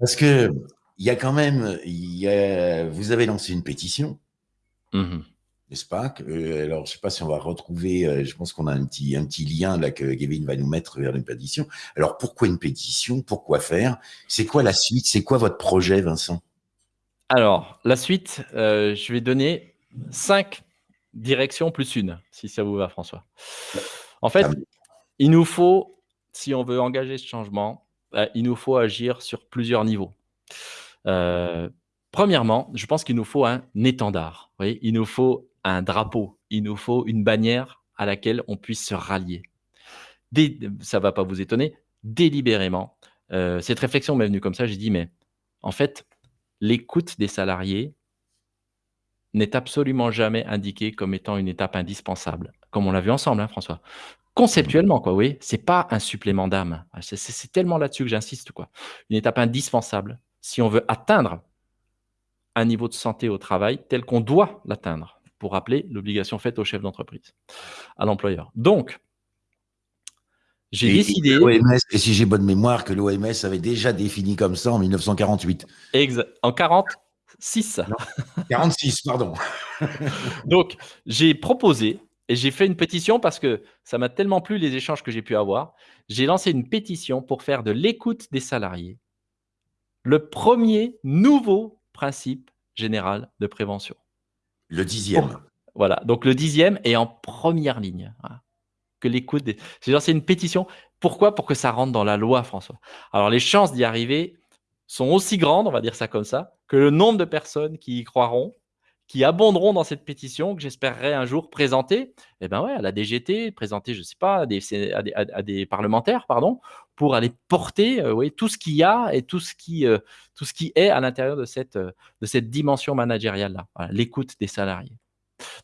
parce que il y a quand même, y a, vous avez lancé une pétition, mmh n'est-ce pas? Euh, Alors, je sais pas si on va retrouver. Euh, je pense qu'on a un petit un petit lien là que Kevin va nous mettre vers une pétition. Alors, pourquoi une pétition? Pourquoi faire? C'est quoi la suite? C'est quoi votre projet, Vincent? Alors, la suite, euh, je vais donner cinq directions plus une, si ça vous va, François. En fait, il nous faut, si on veut engager ce changement, euh, il nous faut agir sur plusieurs niveaux. Euh, premièrement, je pense qu'il nous faut un étendard. il nous faut un drapeau. Il nous faut une bannière à laquelle on puisse se rallier. ça ne va pas vous étonner, délibérément. Euh, cette réflexion m'est venue comme ça. J'ai dit, mais en fait, l'écoute des salariés, n'est absolument jamais indiqué comme étant une étape indispensable, comme on l'a vu ensemble, hein, François. Conceptuellement, quoi, oui, c'est pas un supplément d'âme. C'est tellement là-dessus que j'insiste, quoi. Une étape indispensable si on veut atteindre un niveau de santé au travail tel qu'on doit l'atteindre, pour rappeler l'obligation faite au chef d'entreprise, à l'employeur. Donc, j'ai décidé. Et, si j'ai bonne mémoire, que l'OMS avait déjà défini comme ça en 1948. Exact. En 40, 6. 46, pardon. Donc, j'ai proposé et j'ai fait une pétition parce que ça m'a tellement plu les échanges que j'ai pu avoir. J'ai lancé une pétition pour faire de l'écoute des salariés le premier nouveau principe général de prévention. Le dixième. voilà, donc le dixième est en première ligne. Que l'écoute des... J'ai lancé une pétition. Pourquoi? Pour que ça rentre dans la loi, François. Alors, les chances d'y arriver sont aussi grandes, on va dire ça comme ça, que le nombre de personnes qui y croiront, qui abonderont dans cette pétition que j'espérerais un jour présenter, eh ben ouais, à la DGT, présenter, je sais pas, à des, parlementaires, pardon, pour aller porter euh, tout ce qu'il y a et tout ce qui, euh, tout ce qui est à l'intérieur de cette, euh, de cette dimension managériale-là, l'écoute des salariés.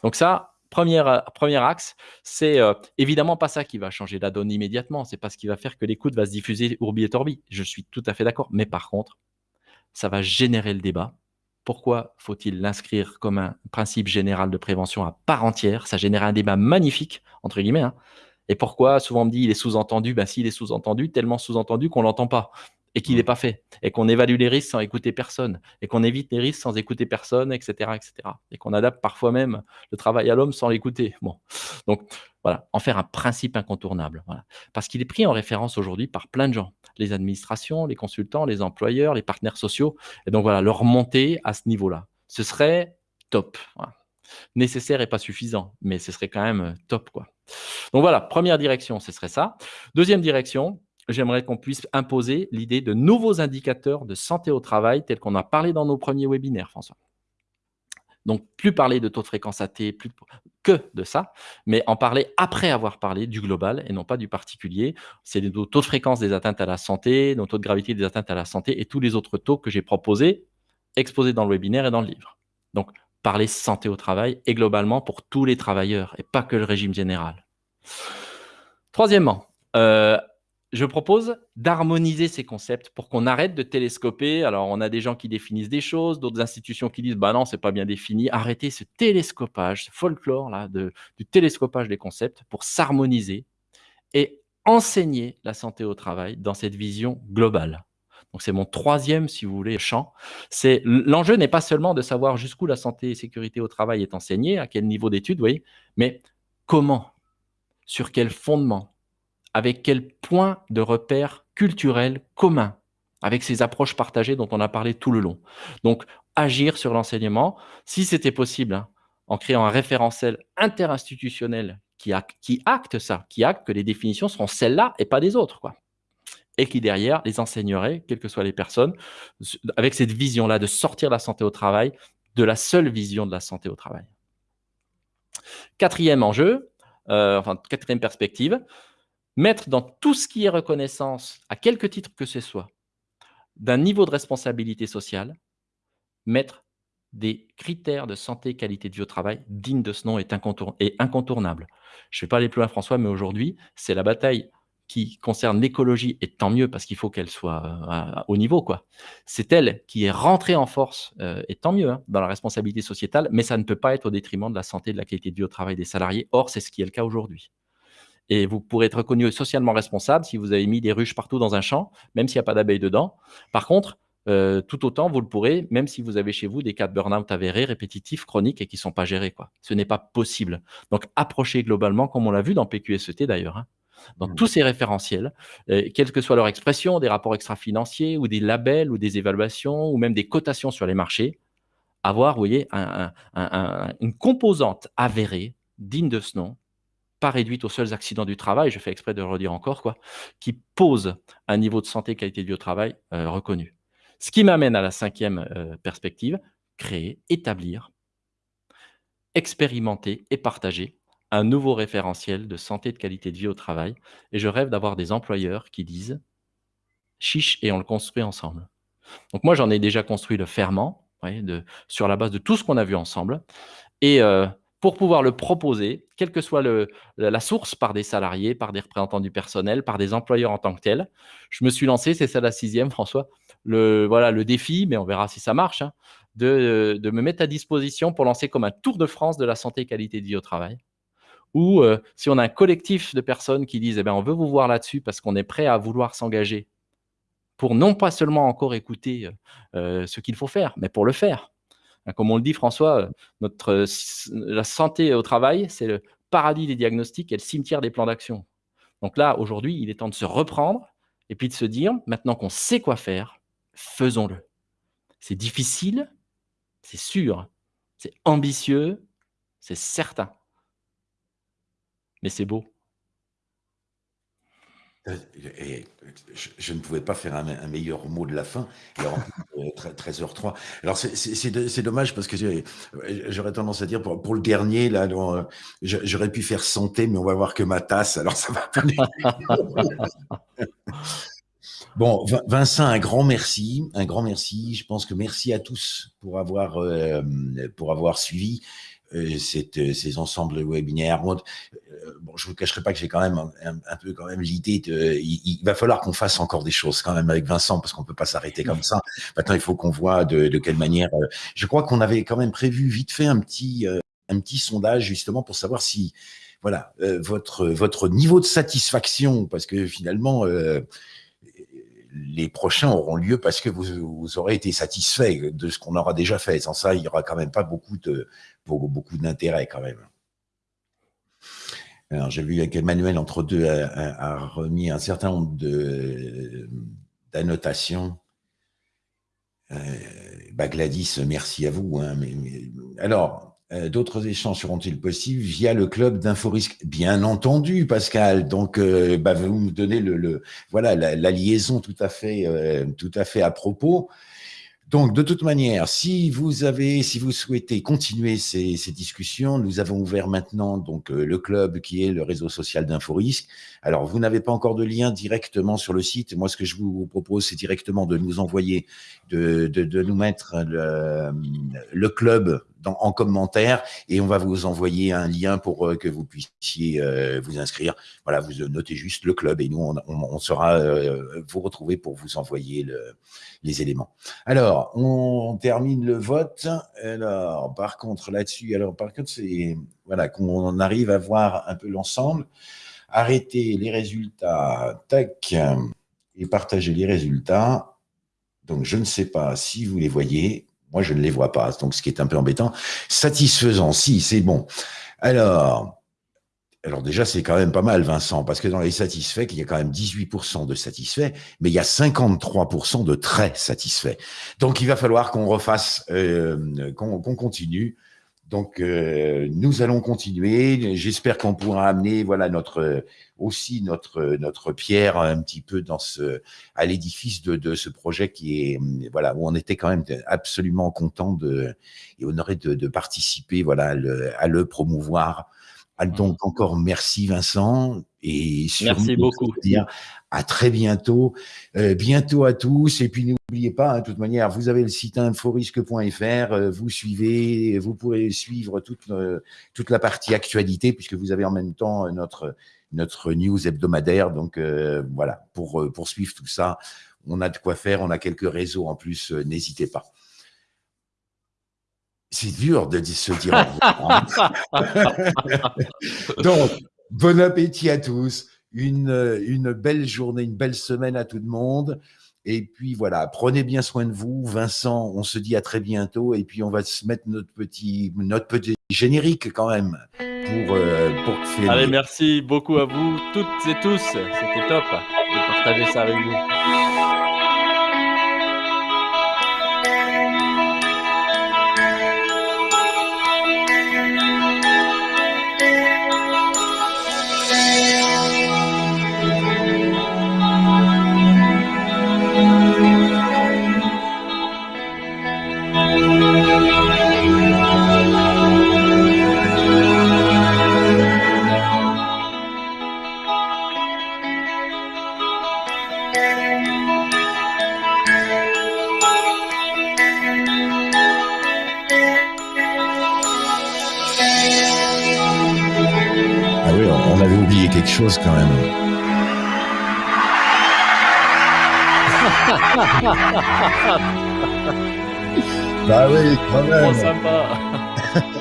Donc ça, premier, premier axe, c'est évidemment pas ça qui va changer la donne immédiatement, c'est pas ce qui va faire que l'écoute va se diffuser ourbi et torbi, je suis tout à fait d'accord, mais par contre, ça va générer le débat. Pourquoi faut-il l'inscrire comme un principe général de prévention à part entière? Ça génère un débat magnifique, entre guillemets. Hein. Et pourquoi? Souvent me dit il est sous-entendu. Ben, s'il est sous-entendu, tellement sous-entendu qu'on ne l'entend pas et qu'il n'est mmh. pas fait, et qu'on évalue les risques sans écouter personne, et qu'on évite les risques sans écouter personne, etc., etc., et qu'on adapte parfois même le travail à l'homme sans l'écouter. Bon, donc voilà, en faire un principe incontournable, voilà. parce qu'il est pris en référence aujourd'hui par plein de gens, les administrations, les consultants, les employeurs, les partenaires sociaux, et donc voilà, leur monter à ce niveau-là, ce serait top. Nécessaire et pas suffisant, mais ce serait quand même top, quoi. Donc voilà, première direction, ce serait ça. Deuxième direction, j'aimerais qu'on puisse imposer l'idée de nouveaux indicateurs de santé au travail tels qu'on a parlé dans nos premiers webinaires, François. Donc, plus parler de taux de fréquence AT, plus que de ça, mais en parler après avoir parlé du global et non pas du particulier. C'est le taux de fréquence des atteintes à la santé, nos taux de gravité des atteintes à la santé et tous les autres taux que j'ai proposés, exposés dans le webinaire et dans le livre. Donc, parler santé au travail et globalement pour tous les travailleurs et pas que le régime général. Troisièmement, euh, je propose d'harmoniser ces concepts pour qu'on arrête de télescoper. Alors, on a des gens qui définissent des choses, d'autres institutions qui disent bah non, c'est pas bien défini. Arrêtez ce télescopage, ce folklore là de, du télescopage des concepts pour s'harmoniser et enseigner la santé au travail dans cette vision globale. Donc, c'est mon troisième, si vous voulez, champ. C'est l'enjeu n'est pas seulement de savoir jusqu'où la santé et sécurité au travail est enseignée, à quel niveau d'études, voyez, mais comment, sur quel fondement, avec quel point de repère culturel commun, avec ces approches partagées dont on a parlé tout le long. Donc, agir sur l'enseignement, si c'était possible, hein, en créant un référentiel interinstitutionnel qui, acte ça, qui acte que les définitions seront celles-là et pas des autres. Quoi. Et qui, derrière, les enseignerait, quelles que soient les personnes, avec cette vision-là de sortir la santé au travail de la seule vision de la santé au travail. Quatrième enjeu, euh, enfin, quatrième perspective, mettre dans tout ce qui est reconnaissance, à quelque titre que ce soit, d'un niveau de responsabilité sociale, mettre des critères de santé qualité de vie au travail dignes de ce nom est, incontournable. Je ne vais pas aller plus loin, François, mais aujourd'hui, c'est la bataille qui concerne l'écologie, et tant mieux parce qu'il faut qu'elle soit euh, au niveau. quoi. C'est elle qui est rentrée en force, euh, et tant mieux, hein, dans la responsabilité sociétale, mais ça ne peut pas être au détriment de la santé de la qualité de vie au travail des salariés. Or, c'est ce qui est le cas aujourd'hui. Et vous pourrez être reconnu socialement responsable si vous avez mis des ruches partout dans un champ, même s'il n'y a pas d'abeilles dedans. Par contre, euh, tout autant, vous le pourrez, même si vous avez chez vous des cas de burn-out avérés, répétitifs, chroniques et qui ne sont pas gérés. Quoi. Ce n'est pas possible. Donc, approchez globalement, comme on l'a vu dans PQSET d'ailleurs, hein, dans mmh. tous ces référentiels, euh, quelle que soit leur expression, des rapports extra-financiers ou des labels ou des évaluations ou même des cotations sur les marchés, avoir, vous voyez, une composante avérée, digne de ce nom, pas réduite aux seuls accidents du travail, je fais exprès de le redire encore, quoi, qui pose un niveau de santé qualité de vie au travail euh, reconnu. Ce qui m'amène à la cinquième euh, perspective, créer, établir, expérimenter et partager un nouveau référentiel de santé et de qualité de vie au travail. Et je rêve d'avoir des employeurs qui disent chiche et on le construit ensemble. Donc moi, j'en ai déjà construit le ferment de, sur la base de tout ce qu'on a vu ensemble. Et euh, pour pouvoir le proposer, quelle que soit la source, par des salariés, par des représentants du personnel, par des employeurs en tant que tels. Je me suis lancé, c'est ça la sixième, François, le, voilà, le défi, mais on verra si ça marche, hein, de, de, me mettre à disposition pour lancer comme un tour de France de la santé et qualité de vie au travail. Ou euh, si on a un collectif de personnes qui disent, eh bien, on veut vous voir là-dessus parce qu'on est prêt à vouloir s'engager pour non pas seulement encore écouter euh, ce qu'il faut faire, mais pour le faire. Hein, comme on le dit, François, euh, euh, la santé au travail, c'est le paradis des diagnostics et le cimetière des plans d'action. Donc là, aujourd'hui, il est temps de se reprendre et puis de se dire, maintenant qu'on sait quoi faire, faisons-le. C'est difficile, c'est sûr, c'est ambitieux, c'est certain. Mais c'est beau. Euh, je, ne pouvais pas faire un, meilleur mot de la fin. Alors, 13h03. Alors, c'est dommage parce que j'aurais tendance à dire pour, pour, le dernier, là, j'aurais pu faire santé, mais on va voir que ma tasse. Alors, ça va pas. Bon, Vincent, un grand merci, un grand merci. Je pense que merci à tous pour avoir, euh, pour avoir suivi. Euh, euh, ces ensembles webinaires. Bon, euh, je vous cacherai pas que j'ai quand même un, peu quand même l'idée de, il, va falloir qu'on fasse encore des choses quand même avec Vincent parce qu'on peut pas s'arrêter comme ça. Maintenant, il faut qu'on voit de, de, quelle manière. je crois qu'on avait quand même prévu vite fait un petit un petit sondage justement pour savoir si voilà votre votre niveau de satisfaction parce que finalement les prochains auront lieu parce que vous, aurez été satisfait de ce qu'on aura déjà fait. Sans ça, il y aura quand même pas beaucoup beaucoup, d'intérêt quand même. Alors, j'ai vu qu'Emmanuel, entre deux, a, remis un certain nombre d'annotations. Euh, Gladys, merci à vous. Hein, alors, d'autres échanges seront-ils possibles via le club d'Inforisque Bien entendu, Pascal. Donc, euh, bah, vous me donnez le, voilà la, liaison tout à fait, euh, tout à fait à propos. Donc, de toute manière, si vous avez, si vous souhaitez continuer ces, discussions, nous avons ouvert maintenant donc euh, le club qui est le réseau social d'Inforisque. Alors, vous n'avez pas encore de lien directement sur le site. Moi, ce que je vous propose, c'est directement de nous envoyer, de, de, nous mettre le, le club en commentaire et on va vous envoyer un lien pour euh, que vous puissiez euh, vous inscrire. Voilà, vous notez juste le club et nous, on, sera euh, vous retrouver pour vous envoyer le, les éléments. Alors, on, termine le vote. Alors, par contre, là-dessus, alors par contre, c'est voilà qu'on arrive à voir un peu l'ensemble. Arrêter les résultats, tac, et partager les résultats. Donc, je ne sais pas si vous les voyez. Moi, je ne les vois pas, donc ce qui est un peu embêtant. Satisfaisant, si, c'est bon. Alors, alors déjà, c'est quand même pas mal, Vincent, parce que dans les satisfaits, il y a quand même 18% de satisfaits, mais il y a 53% de très satisfaits. Donc, il va falloir qu'on refasse, euh, qu'on continue donc, euh, nous allons continuer. J'espère qu'on pourra amener, voilà, notre aussi notre notre pierre un petit peu dans ce à l'édifice de, ce projet qui est voilà où on était quand même absolument content de et honoré de, participer, voilà, à le promouvoir. Ah, donc encore merci Vincent et merci beaucoup. Dire à très bientôt, euh, bientôt à tous. Et puis n'oubliez pas, hein, de toute manière, vous avez le site inforisque.fr, euh, vous suivez, vous pourrez suivre toute, euh, toute la partie actualité puisque vous avez en même temps notre, notre news hebdomadaire. Donc voilà, pour, pour suivre tout ça, on a de quoi faire, on a quelques réseaux en plus, n'hésitez pas. C'est dur de se dire au revoir. Donc, bon appétit à tous une, une belle journée, une belle semaine à tout le monde. Et puis voilà, prenez bien soin de vous. Vincent, on se dit à très bientôt. Et puis on va se mettre notre petit, notre petit générique quand même pour, euh, pour Allez, merci beaucoup à vous toutes et tous. C'était top de partager ça avec vous. Quelque chose quand même. bah oui, quand même. sympa.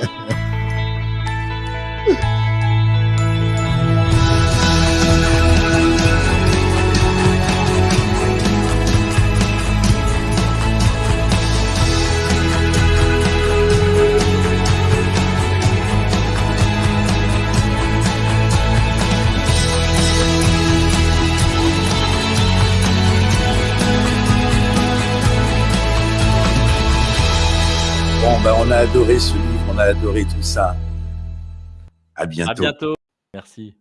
Ben, on a adoré ce livre, on a adoré tout ça. À bientôt. À bientôt. Merci.